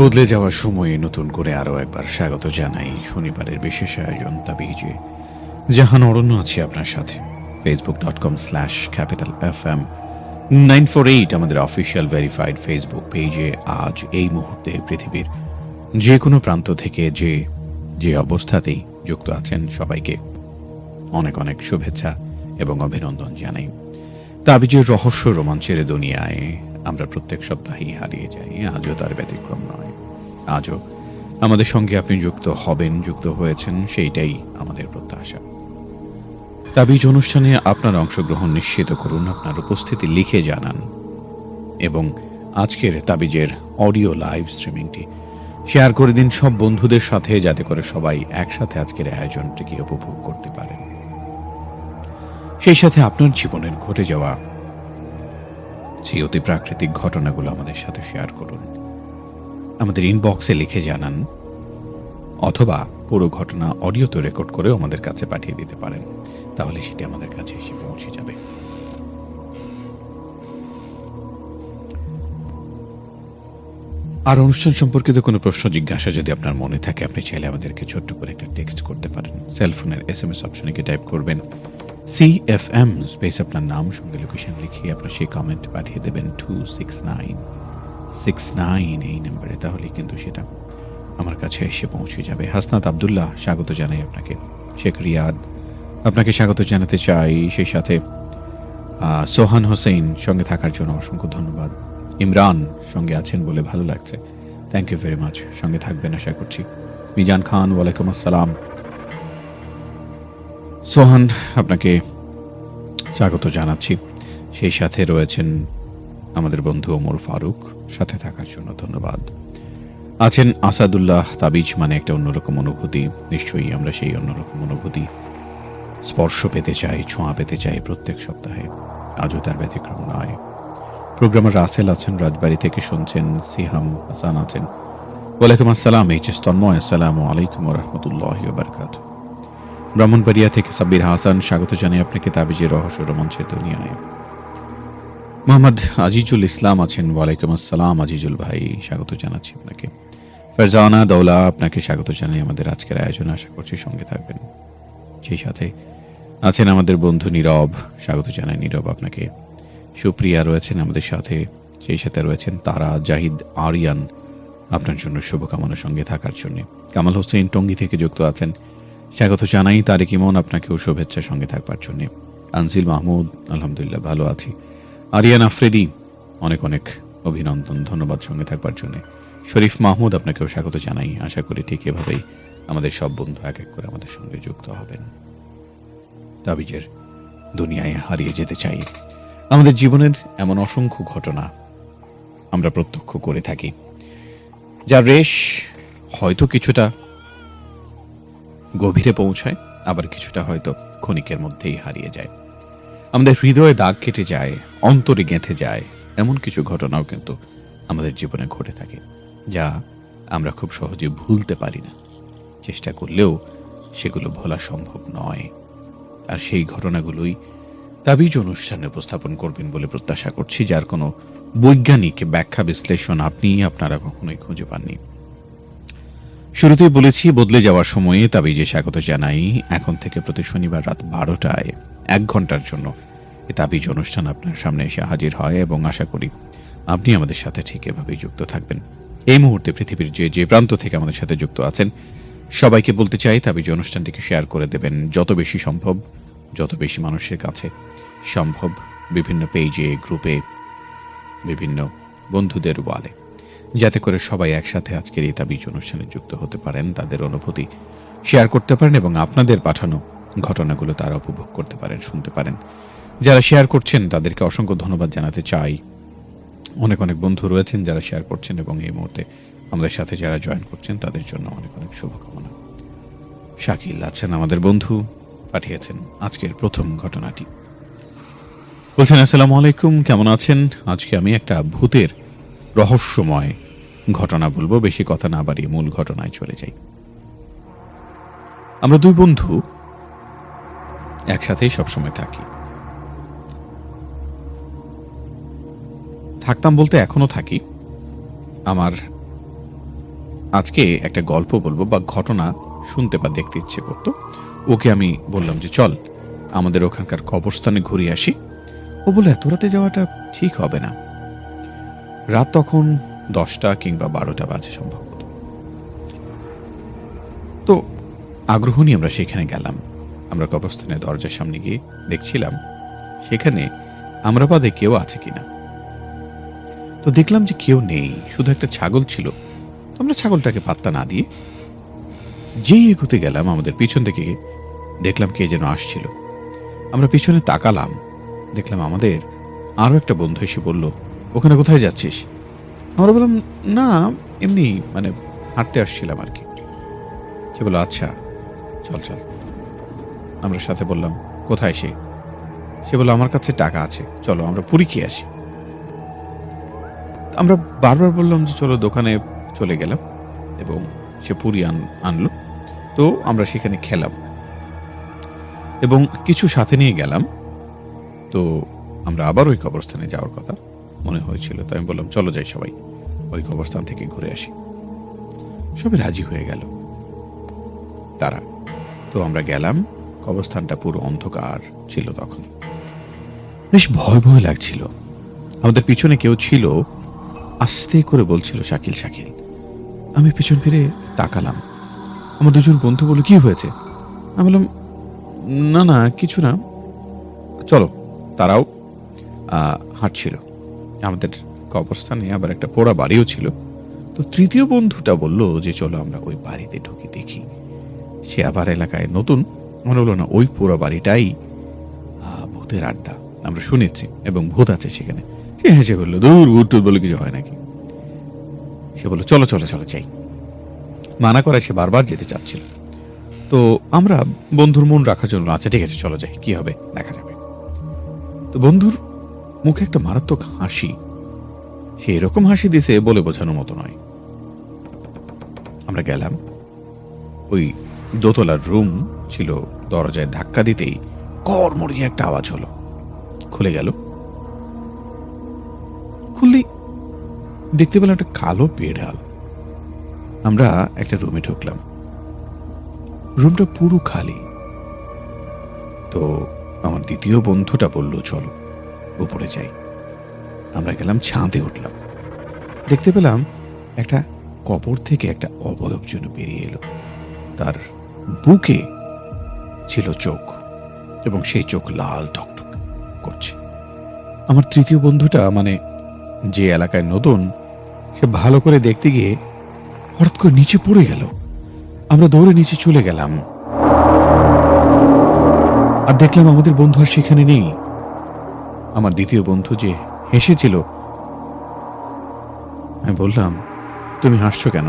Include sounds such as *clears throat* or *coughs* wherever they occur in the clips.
বদলে যাওয়ার সময়ে নতুন করে আরও একবার স্বাগত জানাই শনিবারের বিশেষ আয়োজন তাবিজে। জাহান অরণ্য আছি আপনার সাথে। Facebook dot com slash capital F M nine four eight আমাদের অফিসিয়াল ভেরিফাইড ফেসবুক পেজে আজ এই মুহূর্তে পৃথিবীর যে কোনো প্রান্ত থেকে যে যে অবস্থাতেই যুক্ত আছেন সবাইকে অনেক অনেক শুভেচ্ছা এবং অভিনন্দন জানাই। তাবিজের রহস্য রোমাঞ্চের দুনিয়ায় আমরা প্রত্যেক সপ্তাহেই হারিয়ে যাই, আজও তার ব্যতিক্রম নয়। আজও। আমাদের সঙ্গে আপনি যুক্ত হবেন, যুক্ত হয়েছেন, সেইটাই আমাদের প্রত্যাশা। তাবিজ অনুষ্ঠানে আপনার অংশগ্রহণ নিশ্চিত করুন, আপনার উপস্থিতি লিখে জানান। এবং আজকের তাবিজের অডিও লাইভ স্ট্রিমিংটি শেয়ার করে দিন সব বন্ধুদের সাথে, যাতে করে সবাই একসাথে আজকের আয়োজনটিকে উপভোগ করতে পারেন। সেই সাথে আপনার জীবনের ঘটে যাওয়া সেই অতি প্রাকৃতিক ঘটনাগুলো আমাদের সাথে শেয়ার করুন। আমাদের ইনবক্সে লিখে জানান, অথবা পুরো ঘটনা অডিওতে রেকর্ড করেও আমাদের কাছে পাঠিয়ে দিতে পারেন। তাহলে সেটি আমাদের কাছে এসে পৌঁছে যাবে। আর অনুষ্ঠান সম্পর্কিত কোনো প্রশ্ন, জিজ্ঞাসা যদি আপনার মনে থাকে, আপনি চাইলে আমাদেরকে ছোট্ট করে একটা টেক্সট করতে পারেন। সেলফোনের এস এম এস অপশনে গিয়ে টাইপ করবেন সি এফ এম স্পেস আপনার নাম, সঙ্গে লোকেশন লিখিয়ে আপনার সেই কমেন্ট পাঠিয়ে দেবেন two six nine six nine এই নাম্বারে, তাহলে কিন্তু সেটা আমার কাছে এসে পৌঁছে যাবে। হাসনাত আবদুল্লাহ, স্বাগত জানাই আপনাকে। শেখ রিয়াদ, আপনাকে স্বাগত জানাতে চাই। সেই সাথে সোহান হোসেন সঙ্গে থাকার জন্য অসংখ্য ধন্যবাদ। ইমরান সঙ্গে আছেন বলে ভালো লাগছে। থ্যাংক ইউ ভেরি মাচ সঙ্গে থাকবেন আশা করছি। মিজান খান, ওয়ালাইকুম আসসালাম। সোহান, আপনাকে স্বাগত জানাচ্ছি। সেই সাথে রয়েছেন আমাদের বন্ধু ওমর ফারুক। সাথে থাকার জন্য ধন্যবাদ। আছেন আসাদুল্লাহ তাবিজ মানে একটা অন্যরকম অনুভূতি। নিশ্চয়ই আমরা সেই অন্যরকম অনুভূতি স্পর্শ পেতে চাই, ছোঁয়া পেতে চাই প্রত্যেক সপ্তাহে। আজও তার ব্যতিক্রম নয়। প্রোগ্রামার রাসেল আছেন, রাজবাড়ি থেকে শুনছেন সিহাম হাসান আছেন। ওয়ালাইকুম আসসালাম, এইচ এস তন্ময়, আসসালামু আলাইকুম রহমতুল্লাহ বারকাত ব্রাহ্মণবাড়িয়া থেকে সাব্বির হাসান, স্বাগত জানাই আপনাকে তাবিজের রহস্য রোমাঞ্চের দুনিয়ায়। মোহাম্মদ আজিজুল ইসলাম আছেন। ওয়ালাইকুম আসসালাম আজিজুল ভাই, স্বাগত জানাচ্ছি আপনাকে। ফারজানা দৌলা আপনাকে স্বাগত জানাই আমাদের আজকের আয়োজনে, আশা করছি সঙ্গে থাকবেন। সেই সাথে আছেন আমাদের বন্ধু নীরব, স্বাগত জানাই নীরব আপনাকে। সুপ্রিয়া রয়েছেন আমাদের সাথে, সেই সাথে রয়েছেন তারা জাহিদ আরিয়ান, আপনার জন্য শুভকামনার সঙ্গে থাকার জন্য। কামাল হোসেন টঙ্গি থেকে যুক্ত আছেন। স্বাগত জানাই তারেক ইমন, আপনাকেও শুভেচ্ছা সঙ্গে থাকবার জন্য। আনসিল মাহমুদ, আলহামদুলিল্লাহ ভালো আছি। আরিয়ান আফ্রেদি, অনেক অনেক অভিনন্দন, ধন্যবাদ সঙ্গে থাকবার জন্য। শরীফ মাহমুদ, আপনাকেও স্বাগত জানাই। আশা করি ঠিক এভাবেই আমাদের সব বন্ধু এক এক করে আমাদের সঙ্গে যুক্ত হবেন। তাবিজের দুনিয়ায় হারিয়ে যেতে চাই। আমাদের জীবনের এমন অসংখ্য ঘটনা আমরা প্রত্যক্ষ করে থাকি। যার রেশ হয়তো কিছুটা গভীরে পৌঁছায়, আবার কিছুটা হয়তো ক্ষণিকের মধ্যেই হারিয়ে যায়। আমাদের হৃদয়ে দাগ কেটে যায়, অন্তরে গেঁথে যায়, এমন কিছু ঘটনাও কিন্তু আমাদের জীবনে ঘটে থাকে, যা আমরা খুব সহজে ভুলতে পারি না। চেষ্টা করলেও সেগুলো ভোলা সম্ভব নয়। আর সেই ঘটনাগুলোই তাবিজ অনুষ্ঠানে উপস্থাপন করবেন বলে প্রত্যাশা করছি, যার কোনো বৈজ্ঞানিক ব্যাখ্যা, বিশ্লেষণ আপনি, আপনারা কখনোই খুঁজে পাননি। শুরুতেই বলেছি, বদলে যাওয়ার সময়ে তাবিজে স্বাগত জানাই। এখন থেকে প্রতি শনিবার রাত বারোটায় এক ঘণ্টার জন্য। এ তাবিজ অনুষ্ঠান আপনার সামনে এসে হাজির হয় এবং আশা করি আপনি আমাদের সাথে ঠিক এভাবেই যুক্ত থাকবেন। এই মুহূর্তে পৃথিবীর যে যে প্রান্ত থেকে আমাদের সাথে যুক্ত আছেন, সবাইকে বলতে চাই তাবিজ অনুষ্ঠানটিকে শেয়ার করে দেবেন। যত বেশি সম্ভব, যত বেশি মানুষের কাছে সম্ভব, বিভিন্ন পেজে, গ্রুপে, বিভিন্ন বন্ধুদের ওয়ালে। যাতে করে সবাই একসাথে আজকের এই তাবিজ অনুষ্ঠানে যুক্ত হতে পারেন, তাদের অনুভূতি শেয়ার করতে পারেন এবং আপনাদের পাঠানো ঘটনাগুলো তারা উপভোগ করতে পারেন, শুনতে পারেন। যারা শেয়ার করছেন, তাদেরকে অসংখ্য ধন্যবাদ জানাতে চাই। অনেক অনেক বন্ধু রয়েছেন যারা শেয়ার করছেন এবং এই মুহূর্তে আমাদের সাথে যারা জয়েন করছেন, তাদের জন্য অনেক অনেক শুভকামনা। শাকিল আছেন আমাদের বন্ধু, পাঠিয়েছেন আজকের প্রথম ঘটনাটি। বলছেন, আসসালামু আলাইকুম, কেমন আছেন? আজকে আমি একটা ভূতের রহস্যময় ঘটনা বলব, বেশি কথা না বাড়িয়ে মূল ঘটনায় চলে যাই। আমরা দুই বন্ধু একসাথেই সবসময় থাকি। থাকতাম বলতে এখনও থাকি। আমার আজকে একটা গল্প বলব বা ঘটনা শুনতে বা দেখতে ইচ্ছে করতো। ওকে আমি বললাম যে, চল, আমাদের ওখানকার কবরস্থানে ঘুরে আসি। ও বলে এত রাতে যাওয়াটা ঠিক হবে না। রাত তখন দশটা কিংবা বারোটা বাজে সম্ভবত। তো আগ্রহ নিয়ে আমরা সেখানে গেলাম। আমরা কবরস্থানের দরজার সামনে গিয়ে দেখছিলাম, সেখানে আমরা বাদে কেউ আছে কিনা। তো দেখলাম যে কেউ নেই, শুধু একটা ছাগল ছিল। আমরা ছাগলটাকে পাত্তা না দিয়ে যেই এগোতে গেলাম আমাদের পিছন থেকে দেখলাম কে যেন আসছিল। আমরা পিছনে তাকালাম, দেখলাম আমাদের আরও একটা বন্ধু এসে বলল, ওখানে কোথায় যাচ্ছিস? আমরা বললাম, না, এমনি মানে হাঁটতে আসছিলাম আর কি। সে বলল আচ্ছা চল চল। আমরা সাথে বললাম, কোথায় সে? সে বলল, আমার কাছে টাকা আছে। চলো, আমরা পুরী খেয়ে আসি। আমরা বারবার বললাম যে, চলো দোকানে চলে গেলাম এবং সে পুরী আন, আনলো। তো আমরা সেখানে খেলাম এবং কিছু সাথে নিয়ে গেলাম। তো আমরা আবার ওই কবরস্থানে যাওয়ার কথা মনে হয়েছিল। তো আমি বললাম, চলো যাই সবাই, ওই কবরস্থান থেকে ঘুরে আসি। সবাই রাজি হয়ে গেল। তারা, তো আমরা গেলাম। কবরস্থানটা পুরো অন্ধকার ছিল তখন। বেশ ভয় ভয় লাগছিল। আমাদের পিছনে কেউ ছিল, আস্তে করে বলছিল, শাকিল শাকিল। আমি পিছন ফিরে তাকালাম। আমার দুজন বন্ধু বলল, কি হয়েছে? আমি বললাম, না না, কিছু না। চলো, তারাও। হাঁটছিল। আমাদের কবরস্থানে আবার একটা পোড়া বাড়িও ছিল। তো তৃতীয় বন্ধুটা বলল যে, চলো আমরা ওই বাড়িতে ঢুকে দেখি। সে আবার এলাকায় নতুন। মনে হলো না, ওই পোড়া বাড়িটাই ভূতের আড্ডা। আমরা শুনেছি এবং ভূত আছে সেখানে। সে হেসে বলল, দূর ভূত বলে কিছু হয় নাকি? সে বলল, চলো চলো চলো চাই মানা করে সে বারবার যেতে চাচ্ছিল। তো আমরা বন্ধুর মন রাখার জন্য আচ্ছা ঠিক আছে, চলো, যাই, কি হবে, দেখা যাবে। তো বন্ধুর মুখে একটা মারাত্মক হাসি। সে এরকম হাসি দিছে বলে বোঝানোর মতো নয়। আমরা গেলাম ওই দোতলার রুম ছিল দরজায় ধাক্কা দিতেই কর্মরিয়ে একটা আওয়াজ হলো। খুলে গেল। খুললেই দেখতে পেলাম একটা কালো বেড়াল। আমরা একটা রুমে ঢুকলাম। রুমটা পুরো খালি। তো আমার দ্বিতীয় বন্ধুটা বলল, চলো, উপরে যাই। আমরা গেলাম ছাদে উঠলাম। দেখতে পেলাম একটা কবর থেকে একটা অবয়ব যেন বেরিয়ে এলো। তার বুকে ছিল চোখ, এবং সেই চোখ লাল টকটক করছে। আমার তৃতীয় বন্ধুটা মানে যে এলাকায় নতুন, সে ভালো করে দেখতে গিয়ে হঠাৎ করে নিচে পড়ে গেল। আমরা দৌড়ে নিচে চলে গেলাম। আর দেখলাম আমাদের বন্ধু আর সেখানে নেই। আমার দ্বিতীয় বন্ধু যে হেসেছিল, আমি বললাম, তুমি হাসছো কেন?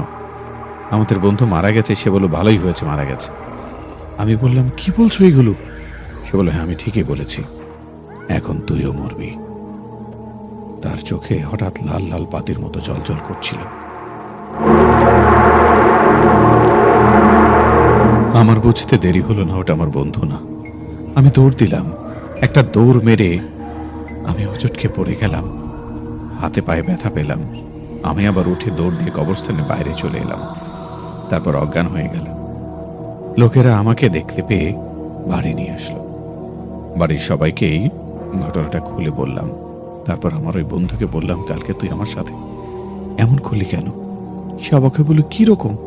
আমাদের বন্ধু মারা গেছে, সে বলো ভালোই হয়েছে, মারা গেছে। আমি বললাম, কি বলছো এগুলো? সে বলল হ্যাঁ আমি ঠিকই বলেছি। এখন তুইও মরবি। তার চোখে হঠাৎ লাল লাল পাতির মতো জলজল করছিল। আমার বুঝতে দেরি হলো না, ওটা আমার বন্ধু না। আমি দৌড় দিলাম। একটা দৌড় মেরে আমি হোঁচটকে পড়ে গেলাম। হাতে পায়ে ব্যথা পেলাম। আমি আবার উঠে দৌড় দিয়ে কবরস্থানের বাইরে চলে এলাম। তারপর অজ্ঞান হয়ে গেল লোকেরা আমাকে দেখতে পেয়ে বাড়ি নিয়ে আসলো। বাড়ির সবাইকেই ঘটনাটা খুলে বললাম। তারপর আমার ওই বন্ধুকে বললাম, কালকে তুই আমার সাথে এমন করলি কেন? সে অবাকে বলল, কি রকম?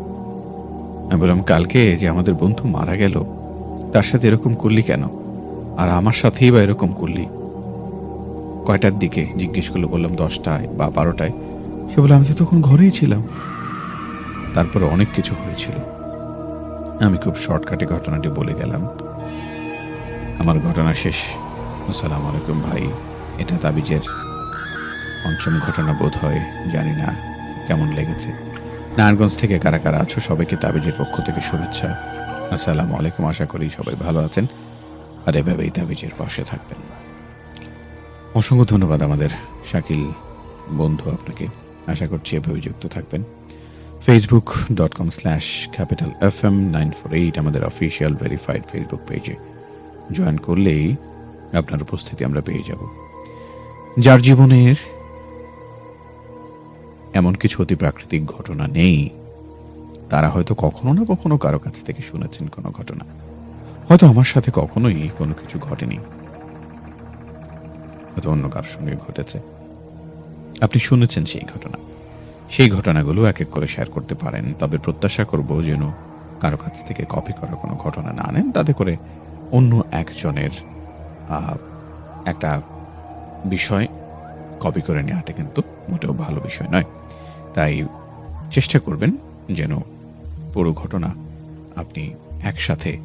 আমি বললাম, কালকে যে আমাদের বন্ধু মারা গেল, তার সাথে এরকম করলি কেন? আর আমার সাথেই বা এরকম করলি? কয়টার দিকে জিজ্ঞেস করল, বললাম, দশটায় বা বারোটায়। সে বলে আমি তো তখন ঘরেই ছিলাম। তারপর অনেক কিছু হয়েছিল। আমি খুব শর্টকাটে ঘটনাটি বলে গেলাম। আমার ঘটনা শেষ। আসসালামু আলাইকুম ভাই। এটা তাবিজের পঞ্চম ঘটনা বোধ হয়, জানি না। কেমন লেগেছে? নারায়ণগঞ্জ থেকে কারা কারা আছো, সবাইকে তাবিজের পক্ষ থেকে শুভেচ্ছা। আসসালামু আলাইকুম, আশা করি সবাই ভালো আছেন। আর এভাবেই তাবিজের পাশে থাকবেন। অসংখ্য ধন্যবাদ আমাদের শাকিল বন্ধু আপনাকে। আশা করছি এভাবে যুক্ত থাকবেন। Facebook dot com slash capital F M nine four eight আমাদের অফিসিয়াল ভেরিফাইড ফেসবুক পেজে জয়েন করলেই আপনার উপস্থিতি আমরা পেয়ে যাব। যার জীবনের এমন কিছু অতি প্রাকৃতিক ঘটনা নেই, তারা হয়তো কখনো না কখনো কারও কাছ থেকে শুনেছেন কোনো ঘটনা। হয়তো আমার সাথে কখনোই কোনো কিছু ঘটেনি। হয়তো অন্য কারোর সঙ্গে ঘটেছে। আপনি শুনেছেন সেই ঘটনা। সেই ঘটনাগুলো এক এক করে শেয়ার করতে পারেন। তবে প্রত্যাশা করব যেন কারও কাছ থেকে কপি করা কোনো ঘটনা না আনেন। তাতে করে অন্য একজনের একটা বিষয় কপি করে নেওয়াটা কিন্তু মোটেও ভালো বিষয় নয়। তাই চেষ্টা করবেন যেন পুরো ঘটনা আপনি একসাথে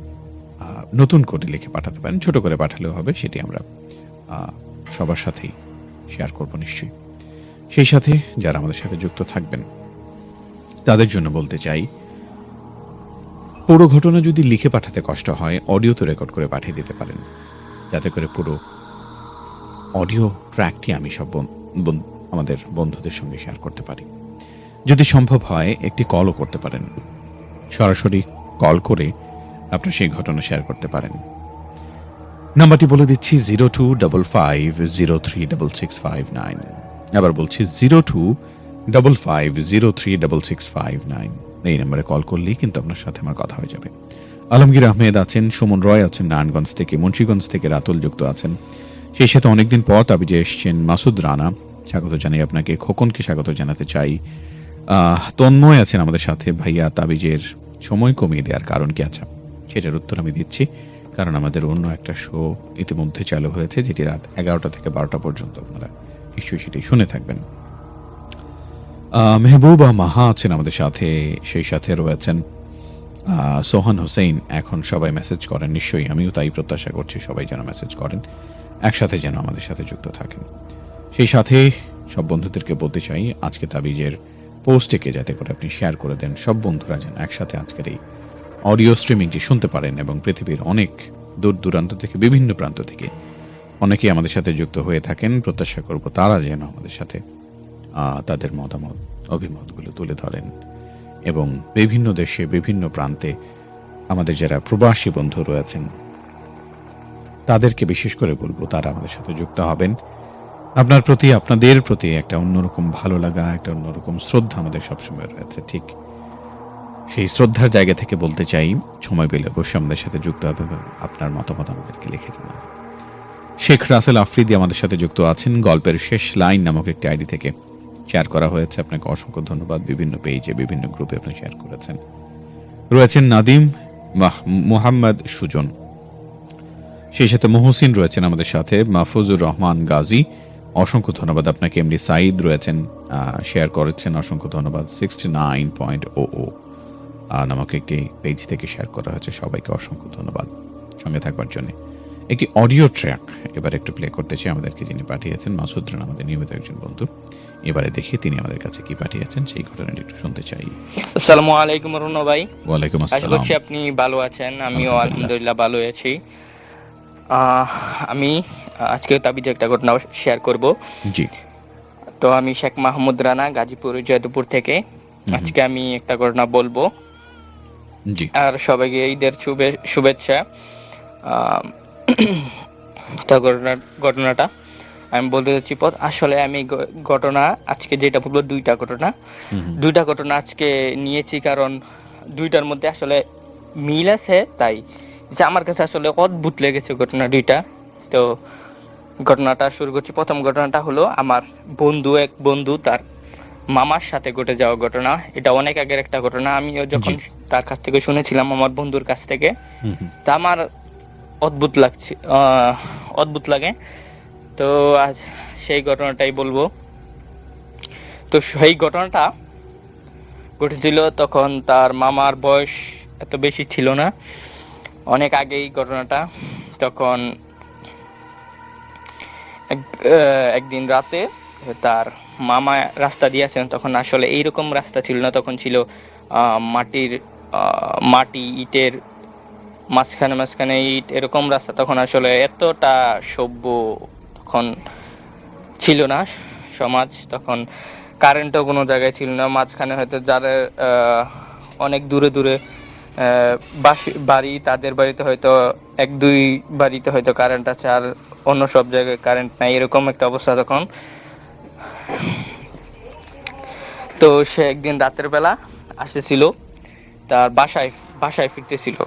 নতুন করে লিখে পাঠাতে পারেন। ছোট করে পাঠালেও হবে, সেটি আমরা সবার সাথেই শেয়ার করব নিশ্চয়ই। সেই সাথে যারা আমাদের সাথে যুক্ত থাকবেন, তাদের জন্য বলতে চাই, পুরো ঘটনা যদি লিখে পাঠাতে কষ্ট হয় অডিও তো রেকর্ড করে পাঠিয়ে দিতে পারেন। যাতে করে পুরো অডিও ট্র্যাকটি আমি সব আমাদের বন্ধুদের সঙ্গে শেয়ার করতে পারি। যদি সম্ভব হয়, একটি কলও করতে পারেন। সরাসরি কল করে আপনার সেই ঘটনা শেয়ার করতে পারেন। নাম্বারটি বলে দিচ্ছি zero two double five zero three double six five nine আবার বলছি zero two double five zero three double six five nine. এই নাম্বারে কল করলেই কিন্তু আপনার সাথে আমার কথা হয়ে যাবে। আলমগীর আহমেদ আছেন, সুমন রয় আছেন, নারায়ণগঞ্জ থেকে, মুন্সীগঞ্জ থেকে রাতুল যুক্ত আছেন। সেই সাথে অনেকদিন পর তাবিজে এসছেন মাসুদ রানা। স্বাগত জানাই আপনাকে, খোকনকে স্বাগত জানাতে চাই। তন্ময় আছেন আমাদের সাথে। ভাইয়া, তাবিজের সময় কমিয়ে দেওয়ার কারণ কি আছে? সেটার উত্তর আমি দিচ্ছি। কারণ আমাদের অন্য একটা শো ইতিমধ্যে চালু হয়েছে, যেটি রাত এগারোটা থেকে বারোটা পর্যন্ত আপনারা নিশ্চয়ই সেটি শুনে থাকবেন। মেহবুবা মাহা আছেন আমাদের সাথে, সেই সাথে রয়েছেন। সোহান হোসেন এখন সবাই মেসেজ করেন, নিশ্চয়ই আমিও তাই প্রত্যাশা করছি সবাই যেন মেসেজ করেন, একসাথে যেন আমাদের সাথে যুক্ত থাকেন। সেই সাথে সব বন্ধুদেরকে বলতে চাই, আজকে তাবিজের পোস্টটিকে যাতে করে আপনি শেয়ার করে দেন, সব বন্ধুরা যেন একসাথে আজকের এই অডিও স্ট্রিমিংটি শুনতে পারেন এবং পৃথিবীর অনেক দূর দূরান্ত থেকে, বিভিন্ন প্রান্ত থেকে অনেকেই আমাদের সাথে যুক্ত হয়ে থাকেন। প্রত্যাশা করব তারা যেন আমাদের সাথে তাদের মতামত, অভিমতগুলো তুলে ধরেন এবং বিভিন্ন দেশে, বিভিন্ন প্রান্তে আমাদের যারা প্রবাসী বন্ধু রয়েছেন, তাদেরকে বিশেষ করে বলব তারা আমাদের সাথে যুক্ত হবেন। আপনার প্রতি, আপনাদের প্রতি একটা অন্যরকম ভালো লাগা, একটা অন্যরকম শ্রদ্ধা আমাদের সবসময় রয়েছে, ঠিক? সেই শ্রদ্ধার জায়গা থেকে বলতে চাই, সময় পেলে অবশ্যই আমাদের সাথে যুক্ত হবে আপনার মতামত আমাদেরকে লিখে জানাবেন। শেখ রাসেল আফ্রিদি আমাদের সাথে যুক্ত আছেন। গল্পের শেষ লাইন নামক একটি আইডি থেকে। শেয়ার করা হয়েছে। আপনাকে অসংখ্য ধন্যবাদ। বিভিন্ন পেজে, বিভিন্ন গ্রুপে আপনি শেয়ার করেছেন। রয়েছেন নাদিম, মাহ- মুহাম্মদ সুজন। সেই সাথে মহসিন রয়েছেন আমাদের সাথে, মাহফুজুর রহমান গাজী। অসংখ্য ধন্যবাদ আপনাকে। এমডি সাইদ রয়েছেন শেয়ার করেছেন। অসংখ্য ধন্যবাদ। Sixty nine point O O নামক একটি পেজ থেকে শেয়ার করা হয়েছে। সবাইকে অসংখ্য ধন্যবাদ। সঙ্গে থাকবার জন্য। একটি অডিও ট্র্যাক এবার একটু প্লে করতে চাই। আমাদেরকে যিনি পাঠিয়েছেন মাসুদ রানা আমাদের নিয়মিত একজন বন্ধু। এবারে দেখে তিনি আমাদের কাছে কি পাঠিয়েছেন সেই ঘটনাটি একটু শুনতে চাই। আসসালামু আলাইকুম রুনো ভাই। ওয়ালাইকুম আশা আসসালাম। আপনি ভালো আছেন। আমিও আলহামদুলিল্লাহ। ভালো আছি। আমি আজকে তাবিজ একটা ঘটনা শেয়ার করব। জি। তো আমি শেখ মাহমুদ রানা গাজীপুর জয়দপুর থেকে। আজকে আমি একটা ঘটনা বলব। জি। আর সবাইকে ঈদের শুভে- শুভেচ্ছা। *clears throat* তো ঘটনা ঘটনাটা আমি বলতে চাচ্ছি পথ আসলে আমি ঘটনা আজকে যেটা বলব দুইটা ঘটনা। দুইটা ঘটনা আজকে নিয়েছি কারণ দুইটার মধ্যে আসলে মিল আছে তাই যে আমার কাছে আসলে অদ্ভুত লেগেছে ঘটনা দুইটা। তো ঘটনাটা শুরু করছি। প্রথম ঘটনাটা হলো আমার বন্ধু এক বন্ধু তার মামার সাথে ঘটে যাওয়া ঘটনা। এটা অনেক আগের একটা ঘটনা। আমিও যখন তার কাছ থেকে শুনেছিলাম আমার বন্ধুর কাছ থেকে। তা আমার অদ্ভুত লাগছে অদ্ভুত লাগে। তো আজ সেই ঘটনাটাই বলব। তো সেই ঘটনাটা ঘটেছিল তখন তার মামার বয়স এত বেশি ছিল না। অনেক আগেই ঘটনাটা। তখন একদিন রাতে তার মামা রাস্তা দিয়েছেন তখন আসলে এইরকম রাস্তা ছিল না। তখন ছিল মাটির মাটি, ইটের মাঝখানে মাঝখানে ইট এরকম রাস্তা তখন আসলে এতটা সভ্য তখন ছিল না সমাজ, তখন কারেন্টও কোনো জায়গায় ছিল না। মাঝখানে হয়তো যাদের অনেক দূরে দূরে বাড়ি, তাদের বাড়িতে হয়তো এক, দুই বাড়িতে হয়তো কারেন্ট আছে আর অন্য সব জায়গায় কারেন্ট নাই, এরকম একটা অবস্থা তখন। তো সে একদিন রাতের বেলা আসতেছিল তার বাসায়। বাসায় ফিরতেছিল।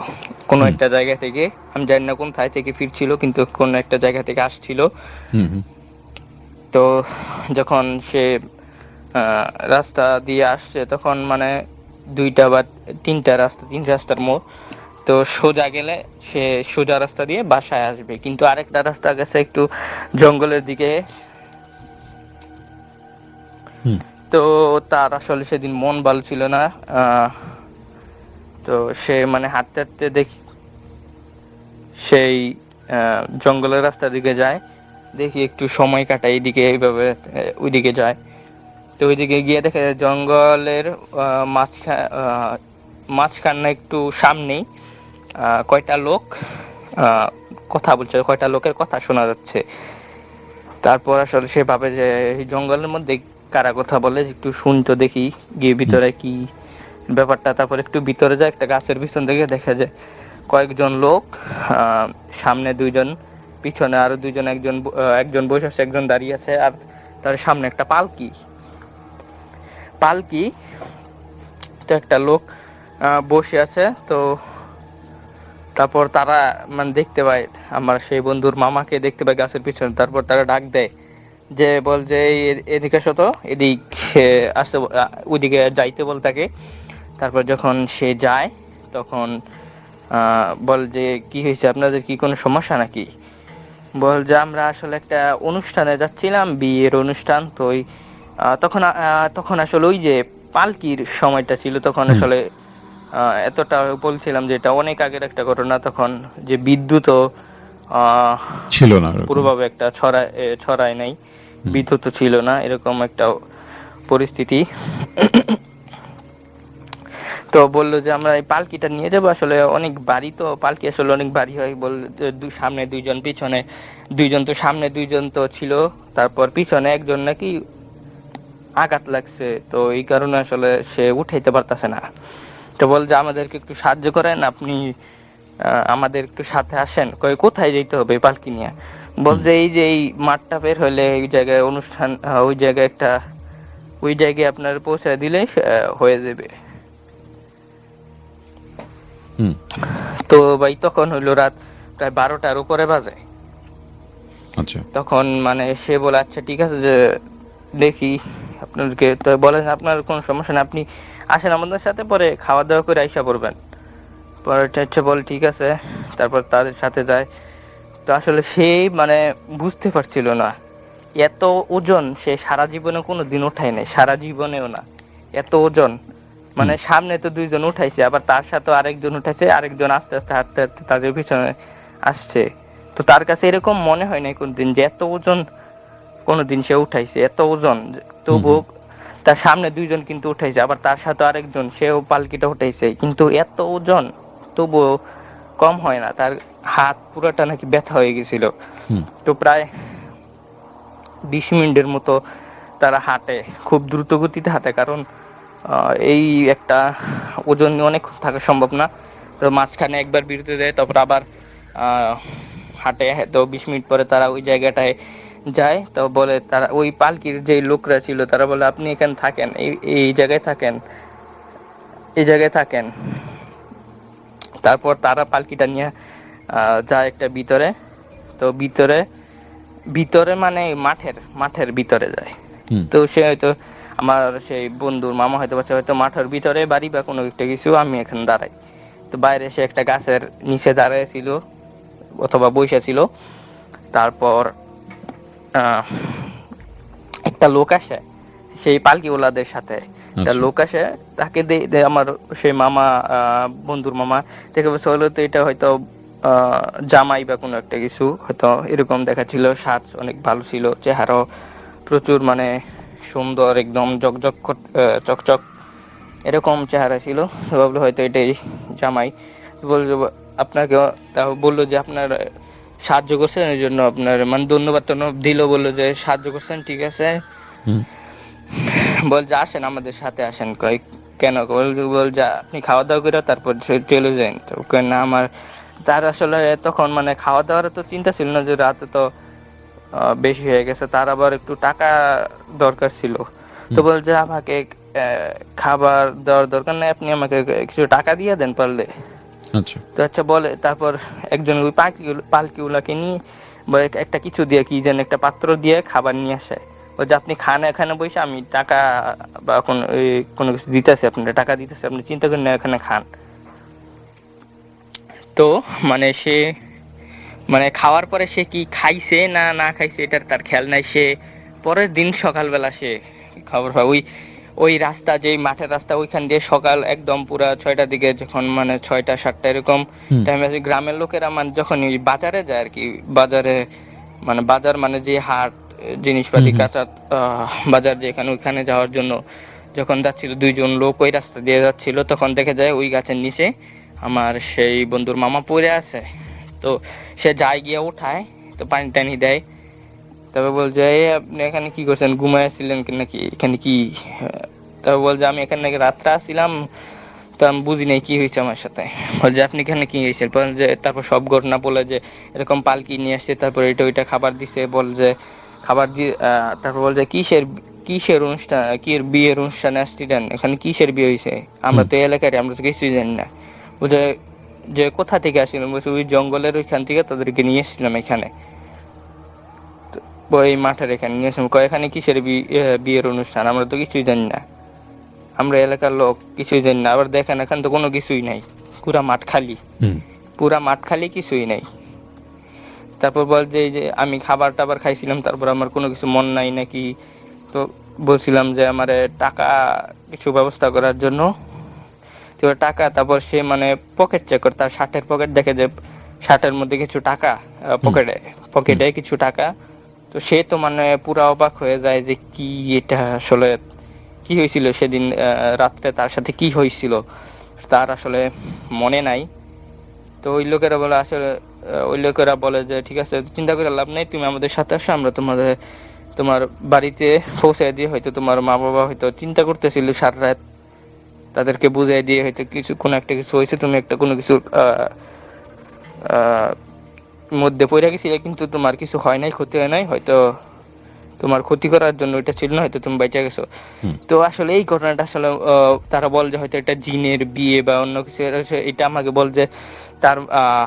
কোনো একটা জায়গা থেকে আমি জানি না কোন থাই থেকে ফিরছিল কিন্তু কোনো একটা জায়গা থেকে আসছিল। তো যখন সে রাস্তা দিয়ে আসছে তখন মানে দুইটা বা তিনটা রাস্তা তিন রাস্তার মোড়। তো সোজা গেলে সে সোজা রাস্তা দিয়ে বাসায় আসবে। কিন্তু আরেকটা রাস্তা গেছে একটু জঙ্গলের দিকে। তো তার আসলে সেদিন মন ভালো ছিল না। আহ, তো সে মানে হাঁটতে হাঁটতে দেখি সেই জঙ্গলের রাস্তার দিকে যায় দেখি একটু সময় কাটায় এইদিকে এইভাবে ওইদিকে যায়। তো ওইদিকে গিয়ে দেখে জঙ্গলের মাঝখান মাঝখান একটু সামনেই আহ, কয়টা লোক আহ, কথা বলছে কয়টা লোকের কথা শোনা যাচ্ছে। তারপর আসলে সে ভাবে যে জঙ্গলের মধ্যে কারা কথা বলে একটু শুনতো দেখি গিয়ে ভিতরে কি ব্যাপারটা, তারপর একটু ভিতরে যায়, একটা গাছের পিছন থেকে দেখা যায় কয়েকজন লোক সামনে দুইজন, পিছনে আরও দুইজন, একজন একজন বসে আছে, একজন দাঁড়িয়ে আছে, আর তার সামনে একটা পালকি। পালকি, তো একটা লোক বসে আছে, তো তারপর তারা মানে দেখতে পায়, আমার সেই বন্ধুর মামাকে দেখতে পায় গাছের পিছনে, তারপর তারা ডাক দেয়, যে বল যে এদিকে আসো তো, এদিক আসতে ওইদিকে যাইতে বল তাকে। তারপর যখন সে যায় তখন আহ, বল যে কি হয়েছে? আপনাদের কি কোনো সমস্যা নাকি? বল যে আমরা আসলে একটা অনুষ্ঠানে যাচ্ছিলাম বিয়ের অনুষ্ঠান তো ওই তখন তখন আসলে ওই যে পালকির সময়টা ছিল তখন আসলে আহ, এতটা বলছিলাম যে এটা অনেক আগের একটা ঘটনা তখন যে বিদ্যুৎও আহ, ছিল না পুরোভাবে একটা ছড়ায় ছড়ায় নাই। বিদ্যুৎ ছিল না এরকম একটা পরিস্থিতি। তো বলল যে, আমরা এই পালকিটা নিয়ে যাব। আসলে অনেক বাড়ি তো, পালকি আসলে অনেক বাড়ি হয়। বল সামনে দুইজন, পিছনে দুইজন তো, সামনে দুইজন তো ছিল। তারপর পিছনে একজন নাকি আঘাত লাগছে। তো এই কারণে আসলে সে উঠাইতে পারতাছে না। তো বল যে, আমাদেরকে একটু সাহায্য করেন। আপনি আমাদের একটু সাথে আসেন। কই কোথায় যেতে হবে পালকি নিয়ে? বল যে, এই যে, এই মাঠটা বের হলে এই জায়গায় অনুষ্ঠান ওই জায়গায় একটা, ওই জায়গায় আপনার পৌঁছে দিলে হয়ে যাবে। তো ভাই তখন হইল রাত প্রায় বারোটার উপরে বাজে। আচ্ছা। তখন মানে সে বলে আচ্ছা ঠিক আছে যে দেখি আপনাদেরকে। তো বলেন আপনার কোনো সমস্যা নেই আপনি আসেন আমাদের সাথে পরে খাওয়া দাওয়া করে আইসা পড়বেন। পরে হচ্ছে বল ঠিক আছে। তারপর তাদের সাথে যায়। তো আসলে সে মানে বুঝতে পারছিল না এত ওজন সে সারা জীবনে কোনো দিন উঠায় নাই সারা জীবনেও না এত ওজন। মানে সামনে তো দুইজন উঠাইছে আবার তার সাথে আরেকজন উঠাইছে আরেকজন আস্তে আস্তে হাঁটতে হাঁটতে তাদের পিছনে আসছে। তো তার কাছে এরকম মনে হয় নাই কোনদিন যে এত ওজন কোনদিন সে উঠাইছে এত ওজন। তবুও তার সামনে দুইজন কিন্তু উঠাইছে আবার তার সাথে আরেকজন সেও পালকিটা উঠাইছে। কিন্তু এত ওজন তবুও কম হয় না তার হাত পুরোটা নাকি ব্যথা হয়ে গেছিল। তো প্রায় বিশ মিনিটের মতো তারা হাঁটে খুব দ্রুত গতিতে হাঁটে কারণ এই একটা ওজন নিয়ে অনেক থাকা সম্ভব না। তো মাঝখানে একবার বিরতি দেয় তারপর আবার হাঁটে তো বিশ মিনিট পরে তারা ওই জায়গাটায় যায়। তো বলে তারা ওই পালকির যে লোকরা ছিল তারা বলে আপনি এখানে থাকেন এই এই জায়গায় থাকেন এই জায়গায় থাকেন। তারপর তারা পালকিটা নিয়ে আহ, যায় একটা ভিতরে। তো ভিতরে ভিতরে মানে মাঠের মাঠের ভিতরে যায়। তো সে হয়তো আমার সেই বন্ধুর মামা হয়তো বাচ্চা হয়তো মাঠের ভিতরে বাড়ি বা কোনো একটা কিছু আমি এখানে দাঁড়াই। তো বাইরে সে একটা গাছের নিচে দাঁড়ায় ছিল অথবা বসে ছিল তারপর একটা লোক আসে সেই পালকি ওলাদের সাথে। একটা আচ্ছা। লোক আসে তাকে আমার সেই মামা আহ, বন্ধুর মামা দেখে বলছে হলো তো এটা হয়তো আহ, জামাই বা কোনো একটা কিছু হয়তো এরকম দেখাচ্ছিল সাজ অনেক ভালো ছিল চেহারাও প্রচুর মানে সুন্দর একদম জকজক চকচক এরকম চেহারা ছিল। ভাবলো হয়তো এটাই জামাই। বলল আপনাকে তাও বলল যে আপনার সাহায্য করছেন এই জন্য আপনার মানে ধন্যবাদ টন্যবাদ দিল বলল যে সাহায্য করছেন ঠিক আছে। বল যে আসেন আমাদের সাথে আসেন। কই কেন? বল বল যে আপনি খাওয়া দাওয়া করে তারপর চলে যান। তো না আমার তার আসলে তখন মানে খাওয়া দাওয়ার তো চিন্তা ছিল না যে রাতে তো বেশি হয়ে গেছে তার আবার একটু টাকা দরকার ছিল। তো হুম। বল যে আমাকে খাবার দেওয়ার দরকার নেই আপনি আমাকে কিছু টাকা দিয়ে দেন পারলে। আচ্ছা। তো আচ্ছা বলে তারপর একজন ওই পালকি পালকিগুলাকে নিয়ে একটা কিছু দিয়ে কি যেন একটা পাত্র দিয়ে খাবার নিয়ে আসে। ও যে আপনি খান এখানে বসে আমি টাকা বা কোন ওই কোনো কিছু দিতেছি আপনার টাকা দিতেছে আপনি চিন্তা করেন এখানে খান। তো মানে সে মানে খাওয়ার পরে সে কি খাইছে না না খাইছে এটার তার খেয়াল নাই। সে পরের দিন সকালবেলা সে খবর পায়। ওই ওই রাস্তা যেই মাঠের রাস্তা ওইখান দিয়ে সকাল একদম পুরা ছয়টার দিকে যখন মানে ছয়টা সাতটা এরকম টাইমে গ্রামের লোকেরা মানে যখন বাজারে যায় আর কি বাজারে মানে বাজার মানে যে হাট জিনিসপাতি। কাঁচা আহ, বাজার যেখানে ওইখানে যাওয়ার জন্য যখন যাচ্ছিল দুইজন লোক ওই রাস্তা দিয়ে যাচ্ছিল তখন দেখে যায় ওই গাছের নিচে আমার সেই বন্ধুর মামা পড়ে আছে। তো সে যায় গিয়ে উঠায়, তো পানি টানি দেয়। তারপর বলছে, এই আপনি এখানে কি করছেন? ঘুমায় ছিলেন কি নাকি? এখানে কি? তারপর বলছে, আমি এখানে নাকি রাত্রে আসছিলাম, তো আমি বুঝি নাই কি হয়েছে আমার সাথে। বলছে, আপনি এখানে কি হয়েছে যে তারপর সব ঘটনা বলে যে এরকম পালকি নিয়ে আসছে, তারপর এটা ওইটা খাবার দিছে বল যে খাবার দিয়ে তারপর বল যে কিসের কিসের অনুষ্ঠান, কি বিয়ের অনুষ্ঠানে আসছিলেন? এখানে কিসের বিয়ে হয়েছে? আমরা তো এলাকার আমরা তো কিছুই জানি না। বলছে যে কোথা থেকে আসছিলেন বলছে ওই জঙ্গলের ওইখান থেকে তাদেরকে নিয়ে এসেছিলাম এখানে। তো ওই মাঠের এখানে নিয়ে এসেছিলাম। কয় এখানে কিসের বিয়ের অনুষ্ঠান? আমরা তো কিছুই জানি না। আমরা এলাকার লোক কিছুই জানি না। আবার দেখেন এখানে তো কোনো কিছুই নাই। পুরা মাঠ খালি। পুরা মাঠ খালি কিছুই নাই। তারপর বল যে আমি খাবার টাবার খাইছিলাম তারপর আমার কোনো কিছু মন নাই নাকি? তো বলছিলাম যে আমার টাকা কিছু ব্যবস্থা করার জন্য তো টাকা তারপর সে মানে পকেট চেক করে তার শার্টের পকেট দেখে যে শার্টের মধ্যে কিছু টাকা পকেটে পকেটে কিছু টাকা। তো সে তো মানে পুরা অবাক হয়ে যায় যে কি এটা আসলে কি হয়েছিল সেদিন রাত্রে তার সাথে কি হয়েছিল তার আসলে মনে নাই। তো ওই লোকেরা বলে আসলে ওই লোকেরা বলে যে ঠিক আছে চিন্তা করে লাভ নেই তুমি আমাদের সাথে আসো আমরা তোমাদের তোমার বাড়িতে পৌঁছে দিয়ে হয়তো তোমার মা বাবা হয়তো চিন্তা করতেছিল সারা রাত তাদেরকে বুঝাই দিয়ে হয়তো কিছু কোনো একটা কিছু হয়েছে তুমি একটা কোনো কিছু মধ্যে পড়ে গেছিলে কিন্তু তোমার কিছু হয় নাই ক্ষতি হয় নাই হয়তো তোমার ক্ষতি করার জন্য এটা ছিল না হয়তো তুমি বেঁচে গেছো। তো আসলে এই ঘটনাটা আসলে তারা বল যে হয়তো এটা জিনের বিয়ে বা অন্য কিছু এটা- আমাকে বল যে তার আহ,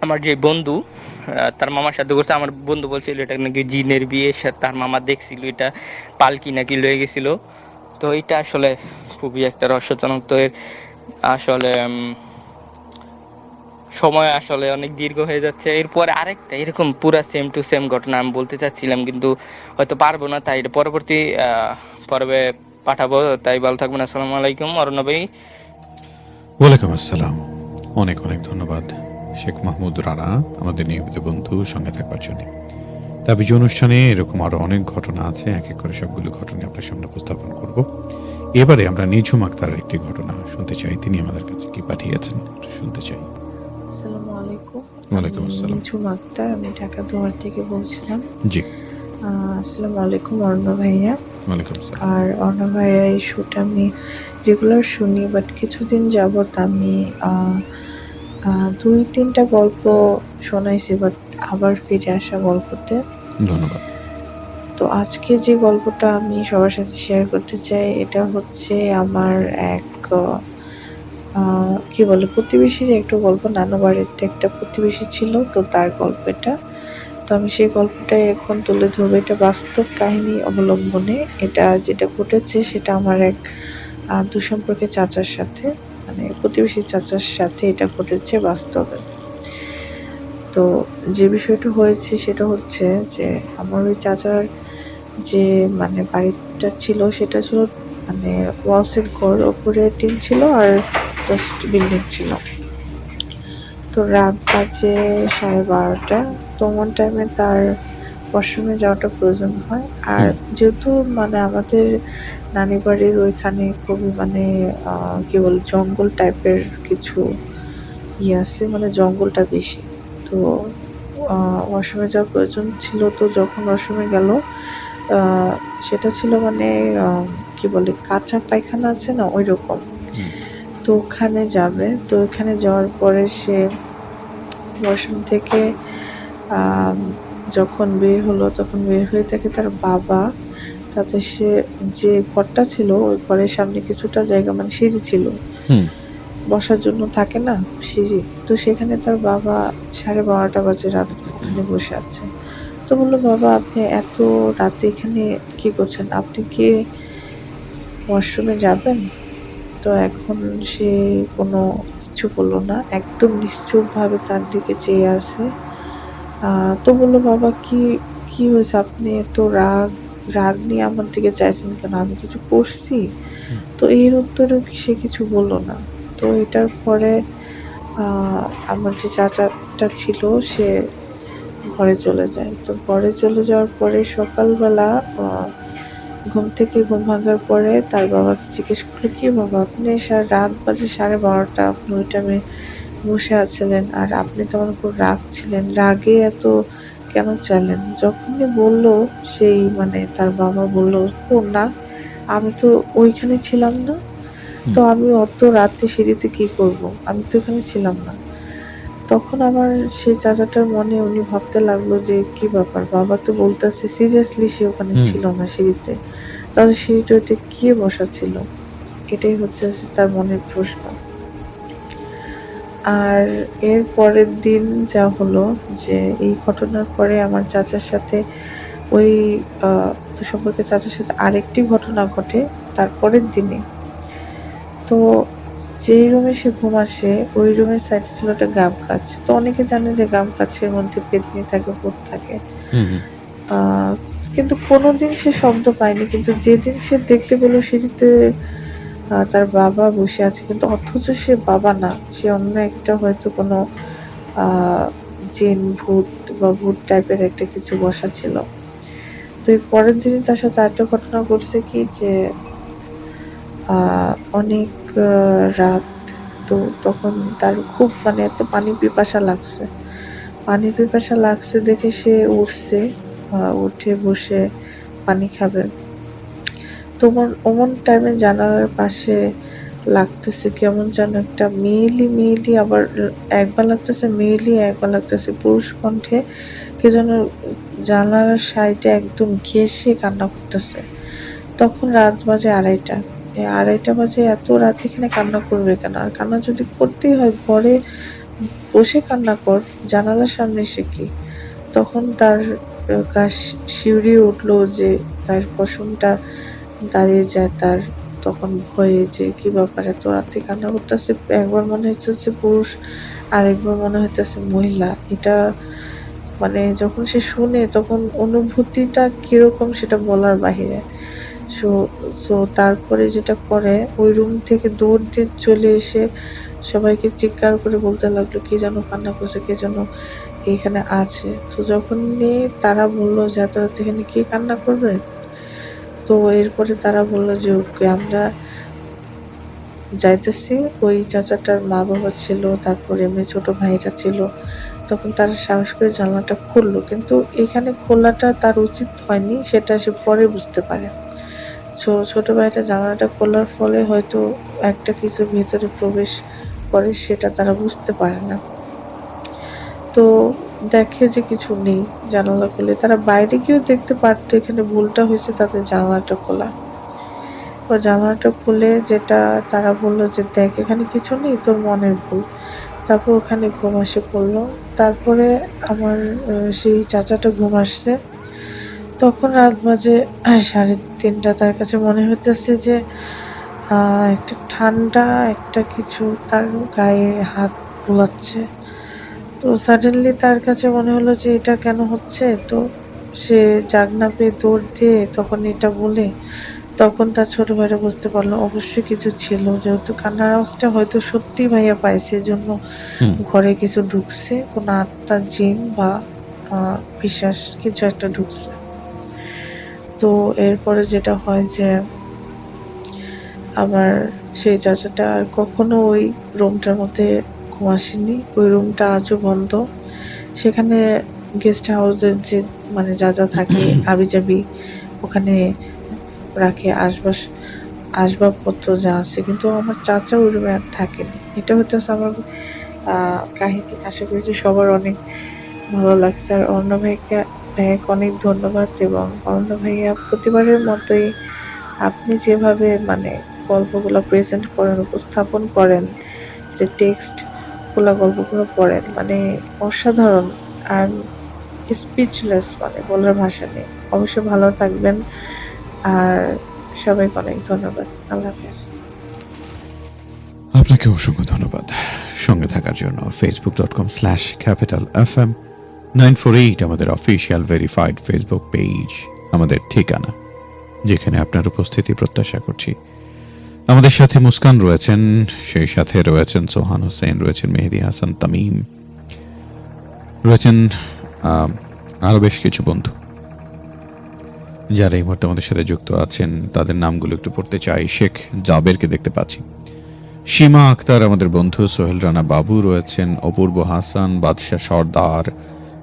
আমার যে বন্ধু আহ, তার মামার সাথে করছে আমার বন্ধু বলছিল এটা নাকি জিনের বিয়ে তার মামা দেখছিল এটা পালকি নাকি লয়ে গেছিল। তো এটা আসলে খুবই একটা রহস্যজনক তো আসলে সময় আসলে অনেক দীর্ঘ হয়ে যাচ্ছে। এরপরে আরেকটা, এরকম পুরা সেম টু সেম ঘটনা আমি বলতে চাচ্ছিলাম, কিন্তু হয়তো পারব না, তাই পরবর্তী পর্বে পাঠাবো। তাই ভালো থাকবেন, আসসালামু আলাইকুম, অরণ্য ভাই। ওয়ালাইকুম আসসালাম। অনেক অনেক ধন্যবাদ, শেখ মাহমুদ রানা, আমাদের নিয়মিত বন্ধু, সঙ্গে থাকবার জন্য। তাবিজ অনুষ্ঠানে এরকম আরও অনেক ঘটনা আছে, এক এক করে সবগুলো ঘটনা আপনার সামনে উপস্থাপন করব। এবারে আমরা নিঝুম আক্তারের একটি ঘটনা শুনতে চাই। তিনি আমাদের কাছে কি পাঠিয়েছেন? একটু শুনতে চাই। আসসালামু আলাইকুম। ওয়ালাইকুম আমি আসসালাম। নিঝুম আক্তার আমি ঢাকা দুয়ার থেকে বলছিলাম। জি। আসসালামু আলাইকুম অর্ণ ভাইয়া। ওয়ালাইকুম আসসালাম। আর অর্ণ ভাইয়া এই শুটা আমি রেগুলার শুনি বাট কিছুদিন যাবত আমি দুই তিনটা গল্প শোনাইছি বাট আবার ফিরে আসা গল্পতে। ধন্যবাদ। তো আজকে যে গল্পটা আমি সবার সাথে শেয়ার করতে চাই এটা হচ্ছে আমার এক কি বলে প্রতিবেশীর একটা গল্প। নানু বাড়িতে একটা প্রতিবেশী ছিল তো তার গল্পটা। তো আমি সেই গল্পটাই এখন তুলে ধরবো। এটা বাস্তব কাহিনী অবলম্বনে। এটা যেটা ঘটেছে সেটা আমার এক আহ, দুঃসম্পর্কের চাচার সাথে মানে প্রতিবেশী চাচার সাথে এটা ঘটেছে বাস্তবে। তো যে বিষয়টা হয়েছে সেটা হচ্ছে যে আমার ওই চাচার যে মানে বাড়িটা ছিল সেটা ছিল মানে ওয়ালসের ঘর ওপরে টিন ছিল আর জাস্ট বিল্ডিং ছিল। তো রাত বাজে সাড়ে বারোটা। তমন টাইমে তার ওয়াশরুমে যাওয়াটা প্রয়োজন হয়। আর যেহেতু মানে আমাদের নানি বাড়ির ওইখানে খুবই মানে কি বল জঙ্গল টাইপের কিছু ইয়ে আছে মানে জঙ্গলটা বেশি। তো ওয়াশরুমে যাওয়ার প্রয়োজন ছিল তো যখন ওয়াশরুমে গেল সেটা ছিল মানে কি বলে কাঁচা পায়খানা আছে না ওই রকম তো ওখানে যাবে। তো ওখানে যাওয়ার পরে সে ওয়াশরুম থেকে যখন বের হলো তখন বের হয়ে থাকে তার বাবা। তাতে সে যে ঘরটা ছিল ওই ঘরের সামনে কিছুটা জায়গা মানে সিঁড়ি ছিল। বসার জন্য থাকে না সিঁড়ি। তো সেখানে তার বাবা সাড়ে বারোটা বাজে রাত বসে আছে। তো বলল বাবা আপনি এত রাতে এখানে কি করছেন? আপনি কি ওয়াশরুমে যাবেন? তো এখন সে কোনো কিছু বলল না একদম নিশ্চুপ ভাবে তার দিকে চেয়ে আছে। তো বলল বাবা কি কি হয়েছে? আপনি এত রাগ রাগ নিয়ে আমার দিকে চাইছেন কেন? আমি কিছু করছি? তো এর উত্তরেও কি সে কিছু বলল না। তো এটার পরে আমার যে চাচাটা ছিল সে ঘরে চলে যায়। তো ঘরে চলে যাওয়ার পরে সকালবেলা ঘুম থেকে ঘুম ভাঙার পরে তার বাবাকে জিজ্ঞেস করল কি বাবা আপনি সারা রাত বাজে সাড়ে বারোটা আপনি ওই টাইমে বসে আছিলেন আর আপনি তো আমার উপর রাগ ছিলেন। রাগে এত কেন চাইলেন যখনই বলল সেই মানে তার বাবা বলল ও না আমি তো ওইখানে ছিলাম না। তো আমি অত রাতে সিঁড়িতে কি করব? আমি তো এখানে ছিলাম না। তখন আমার সেই চাচাটার মনে উনি ভাবতে লাগল যে কি ব্যাপার? বাবা তো বলতেছে সিরিয়াসলি সে ওখানে ছিল না সিঁড়িতে। তাহলে সিঁড়িটাতে কি বসা ছিল? এটাই হচ্ছে তার মনের প্রশ্ন। আর এর পরের দিন যা হলো যে এই ঘটনার পরে আমার চাচার সাথে ওই আহ, সম্পর্কে চাচার সাথে আরেকটি ঘটনা ঘটে তারপরের দিনে। তো যেই রুমে সে ঘুম আসে ওই রুমের সাইডে ছিল একটা গাম গাছ তো অনেকে জানে যে গাম গাছের মধ্যে পেতনি থাকে ভূত থাকে। কিন্তু কোনোদিন সে শব্দ পায়নি কিন্তু যেদিন সে দেখতে পেল আহ, তার বাবা বসে আছে। কিন্তু অথচ সে বাবা না সে অন্য একটা হয়তো কোনো জিন ভূত বা ভূত টাইপের একটা কিছু বসা ছিল। তো এই পরের দিনই তার সাথে একটা ঘটনা ঘটছে কি যে অনেক রাত তো তখন তার খুব মানে এত পানি পিপাসা লাগছে। পানি পিপাসা লাগছে দেখে সে উঠছে উঠে বসে পানি খাবে। তোমার অমন টাইমে জানালার পাশে লাগতেছে, কেমন যেন একটা মেয়েলি মেয়েলি আবার একবার লাগতেছে, মেয়েলি একবার লাগতেছে। পুরুষ কণ্ঠে কে যেন জানালার সাইডে একদম ঘেসে কান্না করতেছে। তখন রাত বাজে আড়াইটা। আড়াইটা বাজে এত রাত এখানে কান্না করবে কেন? আর কান্না যদি করতেই হয় ঘরে বসে কান্না কর জানালার সামনে এসে কি? তখন তার আহ, গা শি- উঠল যে তার পশমটা দাঁড়িয়ে যায় তার তখন ভয়ে যে কি ব্যাপার এত রাতে কান্না করতেছে? একবার মনে হচ্ছে পুরুষ আর একবার মনে হইতেছে মহিলা। এটা মানে যখন সে শুনে তখন অনুভূতিটা কীরকম সেটা বলার বাহিরে। সো সো তারপরে যেটা করে ওই রুম থেকে দৌড় দিয়ে চলে এসে সবাইকে চিৎকার করে বলতে লাগল, কে যেন কান্না করছে, কে যেন এখানে আছে? তো যখন তারা বলল যে, এত রাত এখানে কে কান্না করবে? তো এরপরে তারা বলল যে, ওকে, আমরা যাইতেছি। ওই চাচাটার মা বাবা ছিল, তারপরে এমনি ছোট ভাইরা ছিল। তখন তারা সাহস করে জানলাটা খুললো, কিন্তু এখানে খোলাটা তার উচিত হয়নি, সেটা সে পরে বুঝতে পারে। ছোট ভাইটা জানালাটা খোলার ফলে হয়তো একটা কিছু ভেতরে প্রবেশ করে সেটা তারা বুঝতে পারে না। তো দেখে যে কিছু নেই জানালা খুলে। তারা বাইরে গিয়েও দেখতে পারতো এখানে ভুলটা হয়েছে তাদের জানালাটা খোলা। ও জানালাটা খুলে যেটা তারা বলল যে, দেখ, এখানে কিছু নেই, তোর মনের ভুল। তারপর ওখানে ঘুম আসে পড়ল। তারপরে আমার সেই চাচাটা ঘুম আসছে। তখন রাত বাজে সাড়ে তিনটা। তার কাছে মনে হইতেছে যে একটা ঠান্ডা একটা কিছু তার গায়ে হাত বোলাচ্ছে। তো সাডেনলি তার কাছে মনে হলো যে এটা কেন হচ্ছে? তো সে জাগনা পেয়ে দৌড় দিয়ে তখন এটা বলে তখন তার ছোট ভাইরা বুঝতে পারল অবশ্যই কিছু ছিল। যেহেতু কান্নার আওয়াজটা হয়তো সত্যি ভাইয়া পাইছে জন্য ঘরে কিছু ঢুকছে। কোনো আত্মা জিন বা বিশ্বাস কিছু একটা ঢুকছে। তো এরপরে যেটা হয় যে আবার সেই চাচাটা আর কখনো ওই রুমটার মধ্যে ঘুম আসেনি। ওই রুমটা আজও বন্ধ। সেখানে গেস্ট হাউসের যে মানে যা যা থাকে *coughs* আবিজাবি ওখানে রাখে আসবাস আসবাবপত্র যা আছে। কিন্তু আমার চাচা ওই রুমে আর থাকেনি। এটা হইতেছে আমার কাহিনী। আশা করি যে সবার অনেক ভালো লাগছে। আর অন্য ভাইকে ভাইয়াকে অনেক ধন্যবাদ এবং অনন্ত ভাইয়া, প্রতিবারের মতোই আপনি যেভাবে মানে গল্পগুলো প্রেজেন্ট করেন, উপস্থাপন করেন, যে টেক্সটগুলো গল্পগুলো পড়েন মানে অসাধারণ আর স্পিচলেস মানে বলার ভাষা নেই। অবশ্যই ভালো থাকবেন আর সবাইকে অনেক ধন্যবাদ। আল্লাহ হাফেজ। আপনাকে অসংখ্য ধন্যবাদ। সঙ্গে থাকার জন্য Facebook dot com slash capital F M nine four eight আমাদের অফিসিয়াল ভেরিফাইড ফেসবুক পেজ, আমাদের ঠিকানা, যেখানে আপনার উপস্থিতি প্রত্যাশা করছি। আমাদের সাথে মুস্কান রয়েছেন, সেই সাথে রয়েছেন সোহান হোসেন, রয়েছেন মেহেদি হাসান তামিম, রয়েছেন আরও বেশ কিছু বন্ধু। যারা এই মুহূর্তে আমাদের সাথে যুক্ত আছেন, তাদের নামগুলো একটু পড়তে চাই। শেখ জাবেরকে দেখতে পাচ্ছি। সীমা আক্তার, আমাদের বন্ধু। সোহেল রানা বাবু রয়েছেন, অপূর্ব হাসান, বাদশাহ সর্দার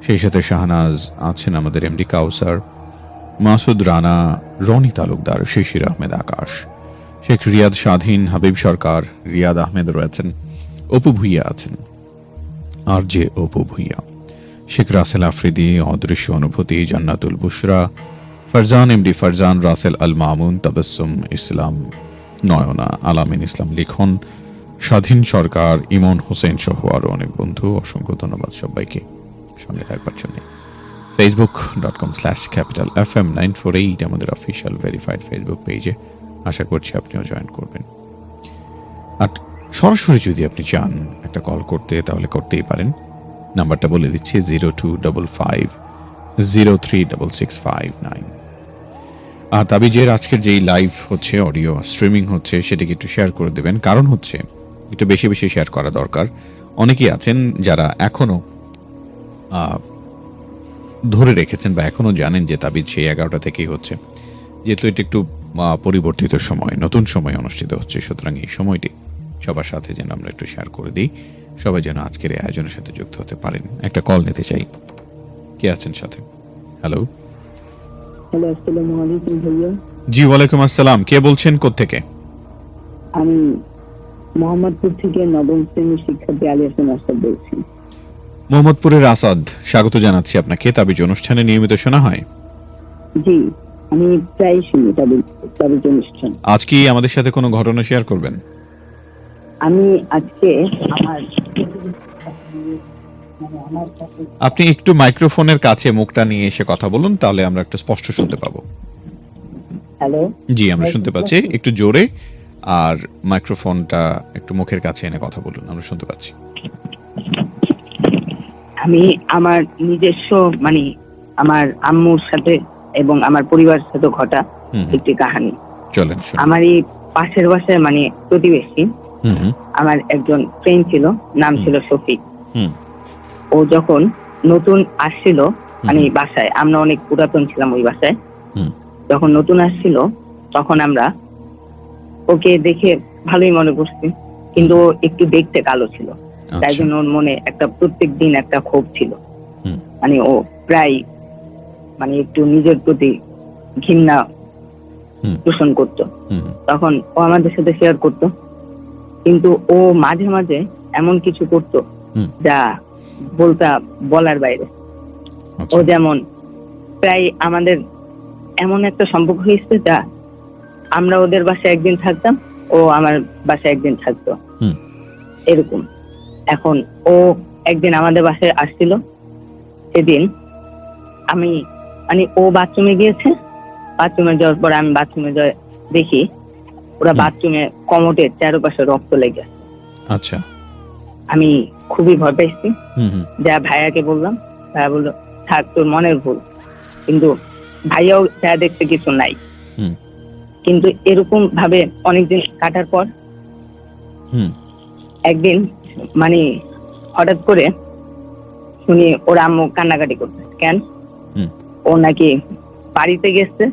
সেই সাথে শাহনাজ আছেন আমাদের এমডি কাউসার, মাসুদ রানা, রনি তালুকদার, শিশির আহমেদ আকাশ, শেখ রিয়াদ স্বাধীন, হাবিব সরকার, রিয়াদ আহমেদ রয়েছেন, অপু ভুইয়া আছেন আর যে অপু ভুইয়া, শেখ রাসেল আফ্রিদি, অদৃশ্য অনুভূতি, জান্নাতুল বুশরা, ফারজান, এমডি ফারজান, রাসেল আল মামুন, তাবাসসুম, ইসলাম, নয়না, আলামিন ইসলাম লিখন, স্বাধীন সরকার, ইমন হোসেন সহ আরও অনেক বন্ধু, অসংখ্য ধন্যবাদ সবাইকে। সঙ্গে থাকবার জন্য। Facebook dot com slash capital F M nine four eight আমাদের অফিসিয়াল ভেরিফাইড ফেসবুক পেজে আশা করছি আপনিও জয়েন করবেন। আর সরাসরি যদি আপনি চান একটা কল করতে তাহলে করতেই পারেন। নাম্বারটা বলে দিচ্ছি zero two double five zero three double six five nine আর তাবিজের আজকের যেই লাইভ হচ্ছে অডিও স্ট্রিমিং হচ্ছে সেটাকে একটু শেয়ার করে দেবেন। কারণ হচ্ছে একটু বেশি বেশি শেয়ার করা দরকার। অনেকেই আছেন যারা এখনও আহ, ধরে রেখেছেন বা এখনও জানেন যে তাবিজ সেই এগারোটা থেকেই হচ্ছে। যেহেতু এটা একটু পরিবর্তিত সময় নতুন সময় অনুষ্ঠিত হচ্ছে সুতরাং এই সময়টি সবার সাথে যেন আমরা একটু শেয়ার করে দিই। সবাই যেন আজকের এই আয়োজনের সাথে যুক্ত হতে পারেন। একটা কল নিতে চাই। কে আছেন সাথে? হ্যালো হ্যালো আসসালামু আলাইকুম ভাইয়া। জি ওয়ালাইকুম আসসালাম। কে বলছেন? কোত্থেকে? আমি মোহাম্মদপুর থেকে নবম শ্রেণির শিক্ষার্থী আলী হাসান আসাদ বলছি। মোহাম্মদপুরের আসাদ স্বাগত জানাচ্ছি আপনাকে। তাবিজ অনুষ্ঠানে নিয়মিত শোনা হয়? জি আমি প্রায় শুনি তাদের অনুষ্ঠান। আজ কি আমাদের সাথে কোনো ঘটনা শেয়ার করবেন? আমি আজকে আমার আপনি একটু মাইক্রোফোনের কাছে মুখটা নিয়ে এসে কথা বলুন তাহলে আমরা একটু স্পষ্ট শুনতে পাবো। হ্যালো? জি আমরা শুনতে পাচ্ছি। একটু জোরে আর মাইক্রোফোনটা একটু মুখের কাছে এনে কথা বলুন আমরা শুনতে পাচ্ছি। আমি আমার নিজস্ব মানে আমার আম্মুর সাথে এবং আমার পরিবারের সাথে ঘটা একটি কাহানি। চলেন আমার এই পাশের বাসায় মানে প্রতিবেশী আমার একজন ফ্রেন্ড ছিল নাম ছিল শফিক। হুম। ও যখন নতুন আসছিল মানে বাসায় আমরা অনেক পুরাতন ছিলাম ওই বাসায়। হুম। যখন নতুন আসছিল তখন আমরা ওকে দেখে ভালোই মনে করছি কিন্তু ও একটু দেখতে কালো ছিল। তাই আচ্ছা জন্য ওর মনে একটা প্রত্যেক দিন একটা ক্ষোভ ছিল। মানে ও প্রায় মানে একটু নিজের প্রতি ঘৃণা। পোষণ করতো। তখন ও আমাদের সাথে শেয়ার করতো। কিন্তু ও মাঝে মাঝে এমন কিছু করতো। যা বলতা বলার বাইরে। ও আচ্ছা যেমন প্রায় আমাদের এমন একটা সম্পর্ক হয়েছে যা আমরা ওদের বাসায় একদিন থাকতাম ও আমার বাসায় একদিন থাকতো। এরকম। এখন ও একদিন আমাদের বাসায় আসছিল সেদিন আমি মানে ও বাথরুমে গিয়েছে বাথরুমে যাওয়ার পর আমি বাথরুমে যাই দেখি ওরা। বাথরুমে কমোটের চারপাশে রক্ত লেগে। আচ্ছা আমি খুবই ভয় হুম যা ভাইয়াকে বললাম ভাইয়া বলল থাক তোর মনের ভুল কিন্তু ভাইয়াও যা দেখতে কিছু নাই হুম। কিন্তু এরকম ভাবে অনেকদিন কাটার পর হুম একদিন মানে হঠাৎ করে শুনি ওর আম্মু কান্নাকাটি করছে। কেন? ও নাকি বাড়িতে গেছে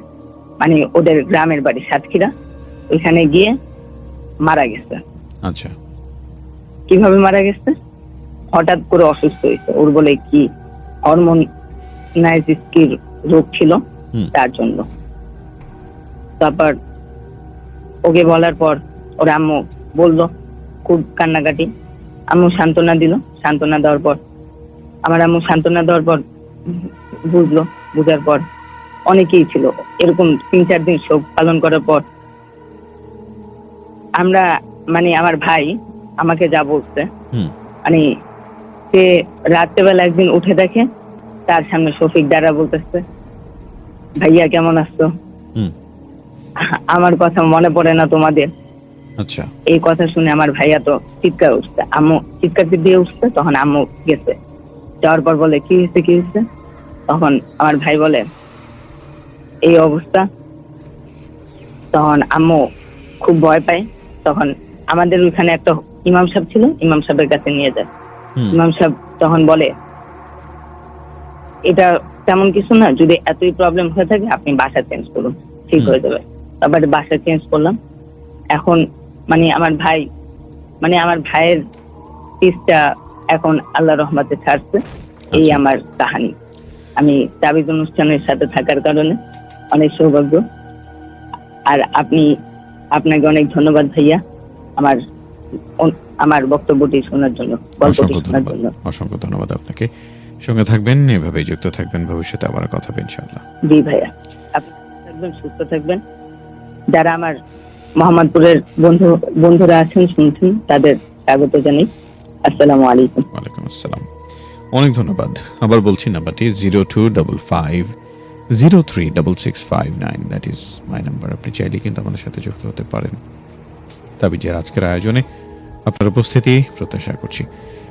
মানে ওদের গ্রামের বাড়ি সাতক্ষীরা। ওইখানে গিয়ে মারা গেছে। আচ্ছা। কীভাবে মারা গেছে? হঠাৎ করে অসুস্থ হয়েছে। ওর বলে কি হরমোন নাইজিস্কির রোগ ছিল? তার জন্য। তারপর ওকে বলার পর ওর আম্মু বলল খুব কান্নাকাটি। আম্মু সান্ত্বনা দিল সান্ত্বনা দেওয়ার পর। আমার আম্মু সান্ত্বনা দেওয়ার পর বুঝলো বুঝার পর অনেকেই ছিল। এরকম তিন চার দিন শোক পালন করার পর আমরা মানে আমার ভাই আমাকে যা বলছে। মানে সে রাত্রেবেলা একদিন উঠে দেখে তার সামনে শফিক দ্বারা বলতেছে ভাইয়া কেমন আসতো আমার কথা মনে পড়ে না তোমাদের। আচ্ছা। এই কথা শুনে আমার ভাইয়া তো চিৎকার উঠছে। আম্মু চিৎকার দিয়ে উঠছে তখন আম্মু গেছে। যাওয়ার পর বলে কি হয়েছে কি হয়েছে? তখন আমার ভাই বলে এই অবস্থা। তখন আম্মু খুব ভয় পায়। তখন আমাদের ওইখানে একটা ইমাম সাহেব ছিল ইমাম সাহেবের কাছে নিয়ে যায়। ইমাম সাহেব তখন বলে এটা তেমন কিছু না যদি এতই প্রবলেম হয়ে থাকে আপনি বাসা চেঞ্জ করুন। ঠিক হয়ে যাবে। তারপরে বাসা চেঞ্জ করলাম। এখন মানে আমার ভাই মানে আমার ভাইয়ের পিসটা এখন আল্লাহ রহমতে ছাড়ছে। এই আচ্ছা। আমার কাহানি। আমি তাবিজ অনুষ্ঠানের সাথে থাকার কারণে অনেক সৌভাগ্য। আর আপনি আপনাকে অনেক ধন্যবাদ ভাইয়া আমার আমার বক্তব্যটি শোনার জন্য গল্পটি অসংখ্য শোনার ধন্যবাদ। জন্য। অসংখ্য ধন্যবাদ আপনাকে। সঙ্গে থাকবেন এভাবেই যুক্ত থাকবেন ভবিষ্যতে আবার কথা হবে ইনশাআল্লাহ। জি ভাইয়া। আপনি থাকবেন সুস্থ থাকবেন। যারা আমার মোহাম্মদপুরের বন্ধু, বন্ধুরা আছেন, শুনছেন, তাদের স্বাগত জানাই। আসসালামু আলাইকুম। ওয়ালাইকুম আসসালাম। অনেক ধন্যবাদ। আবার বলছি নাম্বারটি zero two double five, zero three double six five nine. That is my number আপনি চাইলে কিন্তু আমাদের সাথে যুক্ত হতে পারেন। তাবিজের আজকের আয়োজনে আপনার উপস্থিতি প্রত্যাশা করছি।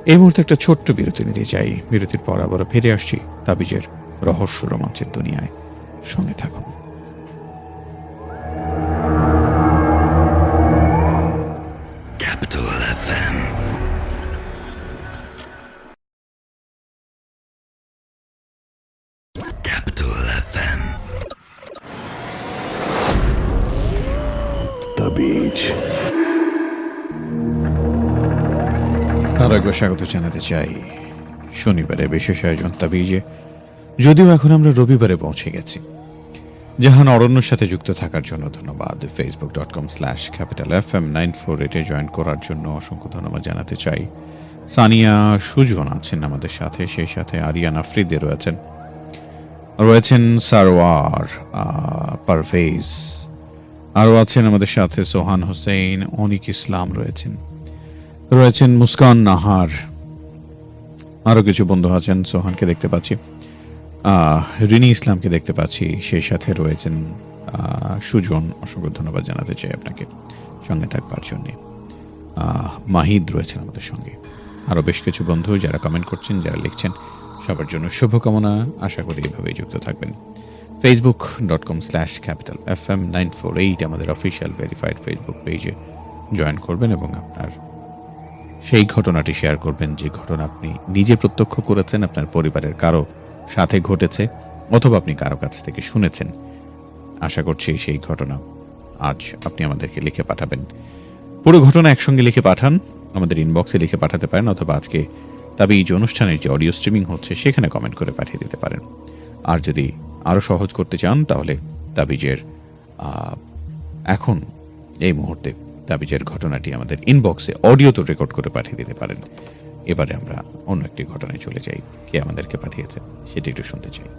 এই মুহূর্তে একটা ছোট্ট বিরতি নিতে চাই। বিরতির পর আবার ফিরে আসছি তাবিজের রহস্য রোমাঞ্চের দুনিয়ায়। সঙ্গে থাকুন। Capital FM. Capital FM. The Beach. আরও একবার স্বাগত জানাতে চাই শনিবারে বিশেষ আয়োজন তাবিজে যদিও এখন আমরা রবিবারে পৌঁছে গেছি জাহান অরণ্যর সাথে যুক্ত থাকার জন্য ধন্যবাদ। Facebook dot com slash capital F M nine four eight join করার জন্য অসংখ্য ধন্যবাদ জানাতে চাই। সানিয়া সুজন আছেন আমাদের সাথে, সেই সাথে আরিয়ান আফ্রিদে রয়েছেন। রয়েছেন সারোয়ার পারভেজ। আরও আছেন আমাদের সাথে সোহান হোসেন, অনিক ইসলাম রয়েছেন। রয়েছেন মুস্কান নাহার। আরও কিছু বন্ধু আছেন, সোহানকে দেখতে পাচ্ছি। রিনি ইসলামকে দেখতে পাচ্ছি। সেই সাথে রয়েছেন সুজন। অসংখ্য ধন্যবাদ জানাতে চাই আপনাকে। সঙ্গে থাকবার জন্যে। মাহিদ রয়েছেন আমাদের সঙ্গে। আরও বেশ কিছু বন্ধু যারা কমেন্ট করছেন, যারা লিখছেন, সবার জন্য শুভকামনা। আশা করি এভাবেই যুক্ত থাকবেন। Facebook dot com slash capital F M nine four eight আমাদের অফিসিয়াল ভেরিফাইড ফেসবুক পেজে জয়েন করবেন এবং আপনার সেই ঘটনাটি শেয়ার করবেন। যে ঘটনা আপনি নিজে প্রত্যক্ষ করেছেন, আপনার পরিবারের কারও সাথে ঘটেছে অথবা আপনি কারও কাছ থেকে শুনেছেন। আশা করছি সেই ঘটনা আজ আপনি আমাদেরকে লিখে পাঠাবেন। পুরো ঘটনা একসঙ্গে লিখে পাঠান, আমাদের ইনবক্সে লিখে পাঠাতে পারেন অথবা আজকে তবে এই অনুষ্ঠানের যে অডিও স্ট্রিমিং হচ্ছে সেখানে কমেন্ট করে পাঠিয়ে দিতে পারেন। আর যদি আরও সহজ করতে চান, তাহলে তাবিজের এখন, এই মুহূর্তে তাবিজের ঘটনাটি আমাদের ইনবক্সে অডিও তো রেকর্ড করে পাঠিয়ে দিতে পারেন। এবারে আমরা অন্য একটি ঘটনায় চলে যাই। কে আমাদেরকে পাঠিয়েছে সেটি একটু শুনতে চাই।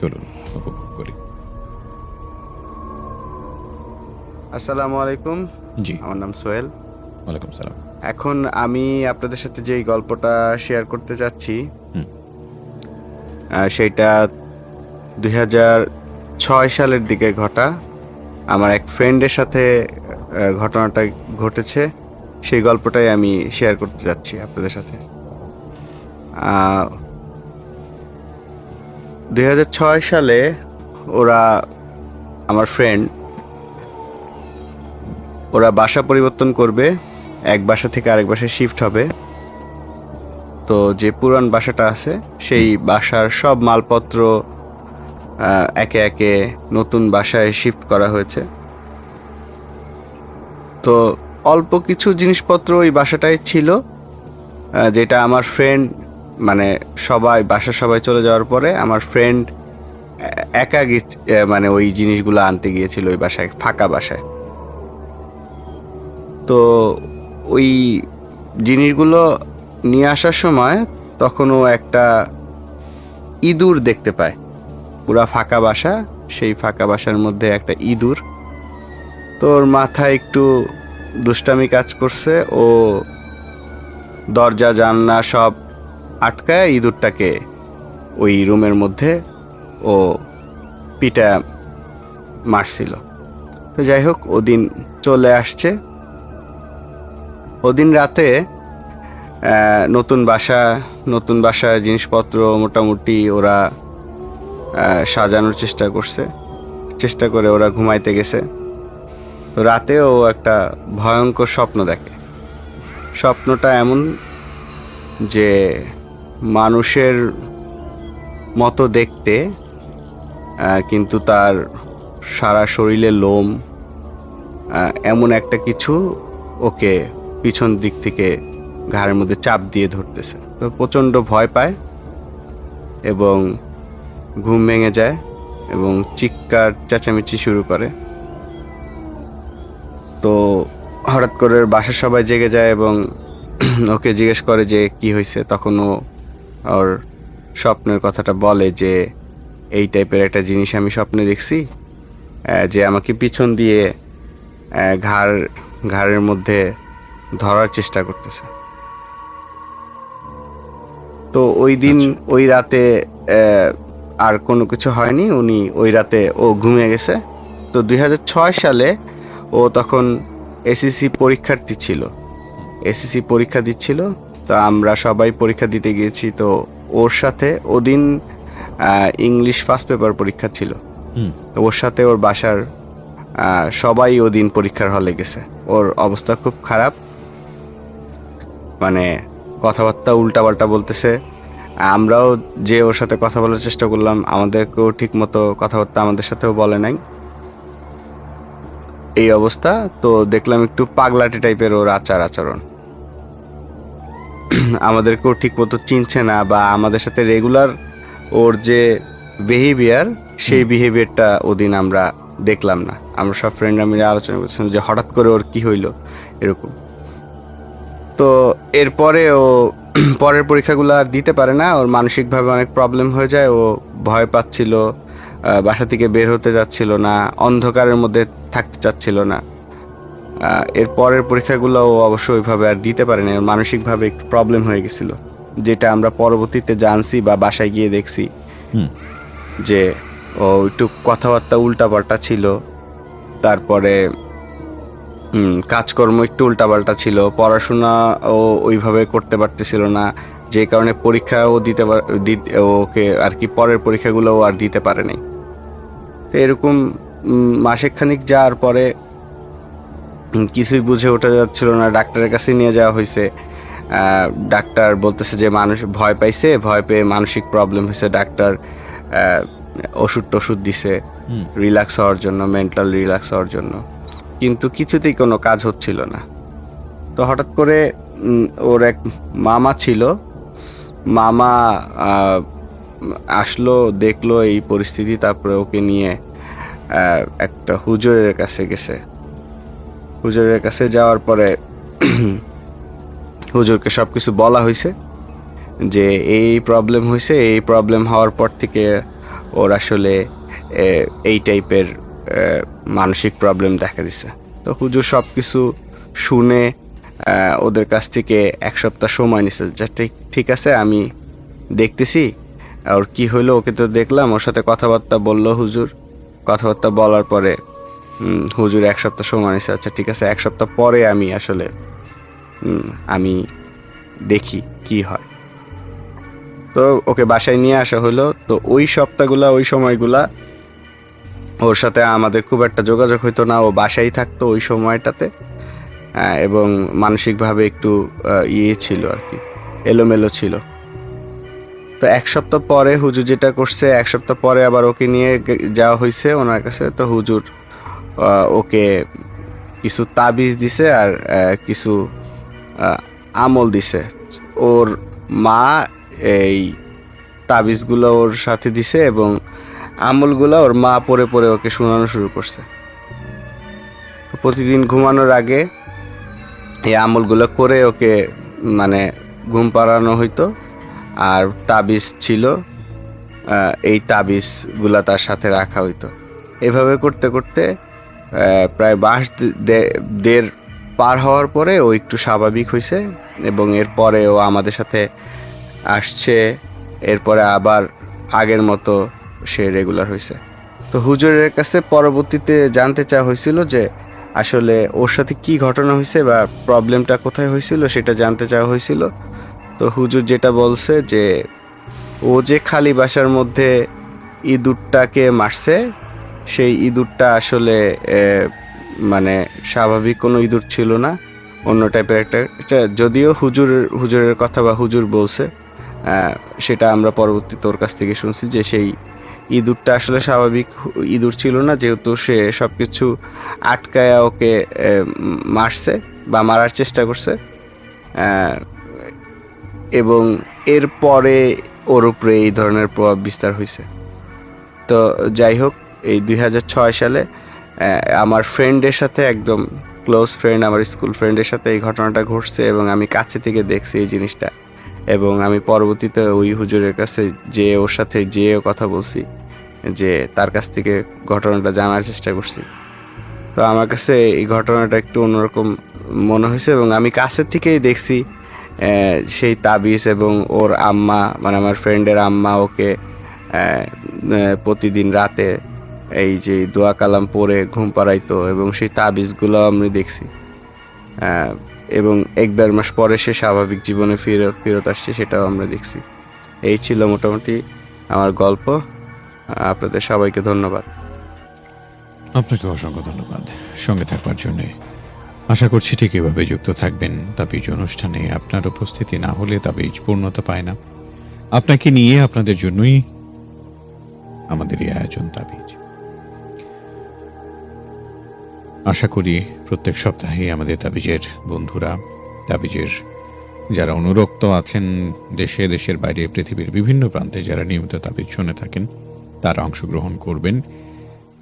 চলুন উপভোগ করি। আসসালামু আলাইকুম। জি। আমার নাম সোহেল। ওয়ালাইকুম সালাম। এখন আমি আপনাদের সাথে যেই গল্পটা শেয়ার করতে যাচ্ছি হুম। সেইটা দুই ছয় সালের দিকে ঘটা। আমার এক ফ্রেন্ডের সাথে ঘটনাটা ঘটেছে। সেই গল্পটাই আমি শেয়ার করতে যাচ্ছি আপনাদের সাথে। দুই সালে ওরা, আমার ফ্রেন্ড ওরা বাসা পরিবর্তন করবে। এক বাসা থেকে আরেক বাসায় শিফট হবে। তো যে পুরান বাসাটা আছে, সেই বাসার সব মালপত্র একে একে নতুন বাসায় শিফট করা হয়েছে। তো অল্প কিছু জিনিসপত্র ওই বাসাটায় ছিল যেটা আমার ফ্রেন্ড মানে সবাই বাসা সবাই চলে যাওয়ার পরে আমার ফ্রেন্ড একা মানে ওই জিনিসগুলো আনতে গিয়েছিল ওই বাসায়, ফাঁকা বাসায়। তো ওই জিনিসগুলো নিয়ে আসার সময় তখনও একটা ইঁদুর দেখতে পায়। পুরা ফাঁকা বাসা, সেই ফাঁকা বাসার মধ্যে একটা ইঁদুর। তোর মাথায় একটু দুষ্টামি কাজ করছে, ও দরজা, জানলা সব আটকায় ইঁদুরটাকে ওই রুমের মধ্যে ও পিটা মারছিল। তো যাই হোক, ওদিন চলে আসছে। ওদিন রাতে নতুন বাসা নতুন বাসা জিনিসপত্র মোটামুটি ওরা সাজানোর চেষ্টা করছে। চেষ্টা করে ওরা ঘুমাইতে গেছে। তো রাতেও একটা ভয়ঙ্কর স্বপ্ন দেখে। স্বপ্নটা এমন যে মানুষের মতো দেখতে কিন্তু তার সারা শরীরে লোম এমন একটা কিছু ওকে পিছন দিক থেকে ঘাড়ের মধ্যে চাপ দিয়ে ধরতেছে। তো প্রচণ্ড ভয় পায় এবং ঘুম ভেঙে যায় এবং চিৎকার চেঁচামেচি শুরু করে। তো হঠাৎ করে বাসার সবাই জেগে যায় এবং *clears throat* ওকে জিজ্ঞেস করে যে কি হয়েছে। তখন ও ওর স্বপ্নের কথাটা বলে যে এই টাইপের একটা জিনিস আমি স্বপ্নে দেখছি যে আমাকে পিছন দিয়ে ঘাড় ঘাড়ের মধ্যে ধরার চেষ্টা করতেছে। তো ওই দিন ওই রাতে আর কোনো কিছু হয়নি। উনি ওই রাতে ও ঘুমিয়ে গেছে। তো দুই হাজার ছয় সালে ও তখন এসএসসি পরীক্ষার্থী ছিল। এসএসসি পরীক্ষা দিচ্ছিল। তো আমরা সবাই পরীক্ষা দিতে গিয়েছি। তো ওর সাথে ওদিন ইংলিশ ফার্স্ট পেপার পরীক্ষা ছিল। হুম। তো ওর সাথে ওর বাসার সবাই ওদিন পরীক্ষার হলে গেছে। ওর অবস্থা খুব খারাপ। মানে কথাবার্তা উল্টাপাল্টা বলতেছে। আমরাও যে ওর সাথে কথা বলার চেষ্টা করলাম আমাদেরকেও ঠিক মতো কথাবার্তা আমাদের সাথেও বলে নাই। এই অবস্থা তো দেখলাম একটু পাগলাটে টাইপের ওর আচার আচরণ। আমাদেরকেও ঠিক মতো চিনছে না বা আমাদের সাথে রেগুলার ওর যে বিহেভিয়ার সেই বিহেভিয়ারটা ওদিন আমরা দেখলাম না। আমরা সব ফ্রেন্ডরা মিলে আলোচনা করছিলাম যে হঠাৎ করে ওর কি হইল এরকম। তো এরপরে ও *clears throat* পরের পরীক্ষাগুলো আর দিতে পারে না। ওর মানসিকভাবে অনেক প্রবলেম হয়ে যায়। ও ভয় পাচ্ছিল বাসা থেকে বের হতে যাচ্ছিল না অন্ধকারের মধ্যে থাকতে চাচ্ছিল না। এর পরের পরীক্ষাগুলো ও অবশ্য ওইভাবে আর দিতে পারে না মানসিকভাবে একটু প্রবলেম হয়ে গেছিল যেটা আমরা পরবর্তীতে জানছি বা বাসায় গিয়ে দেখছি। যে ও একটু কথাবার্তা উল্টাপাল্টা ছিল। তারপরে হুম, কাজকর্ম একটু উল্টাপাল্টা ছিল পড়াশোনা ও ওইভাবে করতে পারতেছিল না যে কারণে পরীক্ষাও দিতে দিতে ওকে আর কি পরের পরীক্ষাগুলো আর দিতে পারে নাই। তো এরকম মাসেকখানিক যাওয়ার পরে কিছুই বুঝে ওঠা যাচ্ছিল না ডাক্তারের কাছে নিয়ে যাওয়া হয়েছে ডাক্তার বলতেছে যে মানুষ ভয় পাইছে ভয় পেয়ে মানসিক প্রবলেম হয়েছে ডাক্তার ওষুধ টষুধ দিছে। রিল্যাক্স হওয়ার জন্য মেন্টাল রিল্যাক্স হওয়ার জন্য। কিন্তু কিছুতেই কোনো কাজ হচ্ছিল না। তো হঠাৎ করে ওর এক মামা ছিল। মামা আসলো, দেখল এই পরিস্থিতি, তারপরে ওকে নিয়ে একটা হুজুরের কাছে গেছে। হুজুরের কাছে যাওয়ার পরে *clears throat* হুজুরকে সব কিছু বলা হয়েছে যে, এই প্রবলেম হয়েছে এই প্রবলেম হওয়ার পর থেকে ওর আসলে এই টাইপের মানসিক প্রবলেম দেখা দিছে। তো হুজুর সব কিছু শুনে ওদের কাছ থেকে এক সপ্তাহ সময় নিছে, যা ঠিক আছে, আমি দেখতেছি ওর কি হইল ওকে তো দেখলাম, ওর সাথে কথাবার্তা বলল হুজুর। কথাবার্তা বলার পরে হুজুর এক সপ্তাহ সময় নিছে আচ্ছা ঠিক আছে, এক সপ্তাহ পরে আমি আসলে আমি দেখি কি হয়। তো ওকে বাসায় নিয়ে আসা হলো তো ওই সপ্তাহগুলা, ওই সময়গুলা ওর সাথে আমাদের খুব একটা যোগাযোগ হইতো না, ও বাসায় থাকতো ওই সময়টাতে এবং মানসিকভাবে একটু ইয়ে ছিল আর কি, এলোমেলো ছিল। তো এক সপ্তাহ পরে হুজুর যেটা করছে, এক সপ্তাহ পরে আবার ওকে নিয়ে যাওয়া হয়েছে ওনার কাছে। তো হুজুর ওকে কিছু তাবিজ দিছে আর কিছু আমল দিছে। ওর মা এই তাবিজগুলো ওর সাথে দিছে এবং আমলগুলো ওর মা পরে পরে ওকে শোনানো শুরু করছে। প্রতিদিন ঘুমানোর আগে এই আমলগুলো করে ওকে মানে ঘুম পাড়ানো হইতো। আর তাবিজ ছিল এই তাবিজগুলা তার সাথে রাখা হইতো। এভাবে করতে করতে প্রায় বাস দেড় পার হওয়ার পরে ও একটু স্বাভাবিক হয়েছে এবং এরপরে ও আমাদের সাথে আসছে। এরপরে আবার আগের মতো সে রেগুলার হয়েছে তো হুজুরের কাছে পরবর্তীতে জানতে চাওয়া হয়েছিল যে আসলে ওর সাথে কি ঘটনা হয়েছে বা প্রবলেমটা কোথায় হয়েছিল সেটা জানতে চাওয়া হয়েছিল। তো হুজুর যেটা বলছে যে ও যে খালি বাসার মধ্যে ইঁদুরটাকে মারছে, সেই ইঁদুরটা আসলে মানে স্বাভাবিক কোনো ইঁদুর ছিল না, অন্য টাইপের একটা যদিও হুজুর, হুজুরের কথা বা হুজুর বলছে সেটা আমরা পরবর্তী তোর কাছ থেকে শুনছি যে সেই ইঁদুরটা আসলে স্বাভাবিক ইঁদুর ছিল না, যেহেতু সে সব কিছু আটকায়া ওকে মারছে বা মারার চেষ্টা করছে। এবং এরপরে ওর উপরে এই ধরনের প্রভাব বিস্তার হয়েছে তো যাই হোক, এই দুই হাজার ছয় সালে আমার ফ্রেন্ডের সাথে একদম ক্লোজ ফ্রেন্ড আমার স্কুল ফ্রেন্ডের সাথে এই ঘটনাটা ঘটছে এবং আমি কাছে থেকে দেখছি এই জিনিসটা। এবং আমি পরবর্তীতে ওই হুজুরের কাছে যে ওর সাথে যেয়ে কথা বলছি। যে তার কাছ থেকে ঘটনাটা জানার চেষ্টা করছি। তো আমার কাছে এই ঘটনাটা একটু অন্যরকম মনে হয়েছে এবং আমি কাছের থেকেই দেখছি সেই তাবিজ এবং ওর আম্মা মানে আমার ফ্রেন্ডের আম্মা ওকে প্রতিদিন রাতে এই যে দোয়া কালাম পরে ঘুম পাড়াইতো এবং সেই তাবিজগুলো আমি দেখছি। এবং এক দেড় মাস পরে সে স্বাভাবিক জীবনে ফেরত ফেরত আসছে সেটাও আমরা দেখছি। এই ছিল মোটামুটি আমার গল্প। আপনাদের সবাইকে ধন্যবাদ। আপনাকে অসংখ্য ধন্যবাদ। সঙ্গে থাকবার জন্য আশা করছি ঠিক এভাবে যুক্ত থাকবেন। তাবিজ অনুষ্ঠানে আপনার উপস্থিতি না হলে তাবিজ পূর্ণতা পায় না। আপনাকে নিয়ে আপনাদের জন্যই আমাদের এই আয়োজন তাবিজ। আশা করি প্রত্যেক সপ্তাহে আমাদের তাবিজের বন্ধুরা, তাবিজের যারা অনুরক্ত আছেন, দেশে, দেশের বাইরে, পৃথিবীর বিভিন্ন প্রান্তে যারা নিয়মিত তাবিজ শুনে থাকেন তারা অংশগ্রহণ করবেন।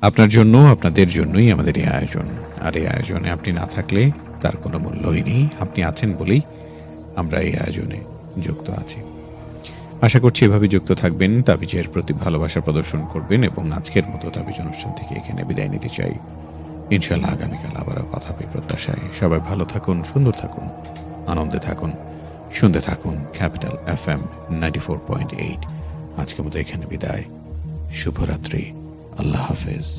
আপনার জন্য, আপনাদের জন্যই আমাদের এই আয়োজন। আর এই আয়োজনে আপনি না থাকলে তার কোনো মূল্যই নেই। আপনি আছেন বলেই আমরা এই আয়োজনে যুক্ত আছি। আশা করছি এভাবে যুক্ত থাকবেন, তাবিজের প্রতি ভালোবাসা প্রদর্শন করবেন এবং আজকের মতো তাবিজ অনুষ্ঠান থেকে এখানে বিদায় নিতে চাই। ইনশাল্লাহ আগামীকাল আবারও কথা হবে প্রত্যাশায়। সবাই ভালো থাকুন, সুন্দর থাকুন, আনন্দে থাকুন, শুনতে থাকুন capital F M ninety four point eight. আজকের মতো এখানে বিদায়। शुभ रात्रि अल्लाह हाफिज़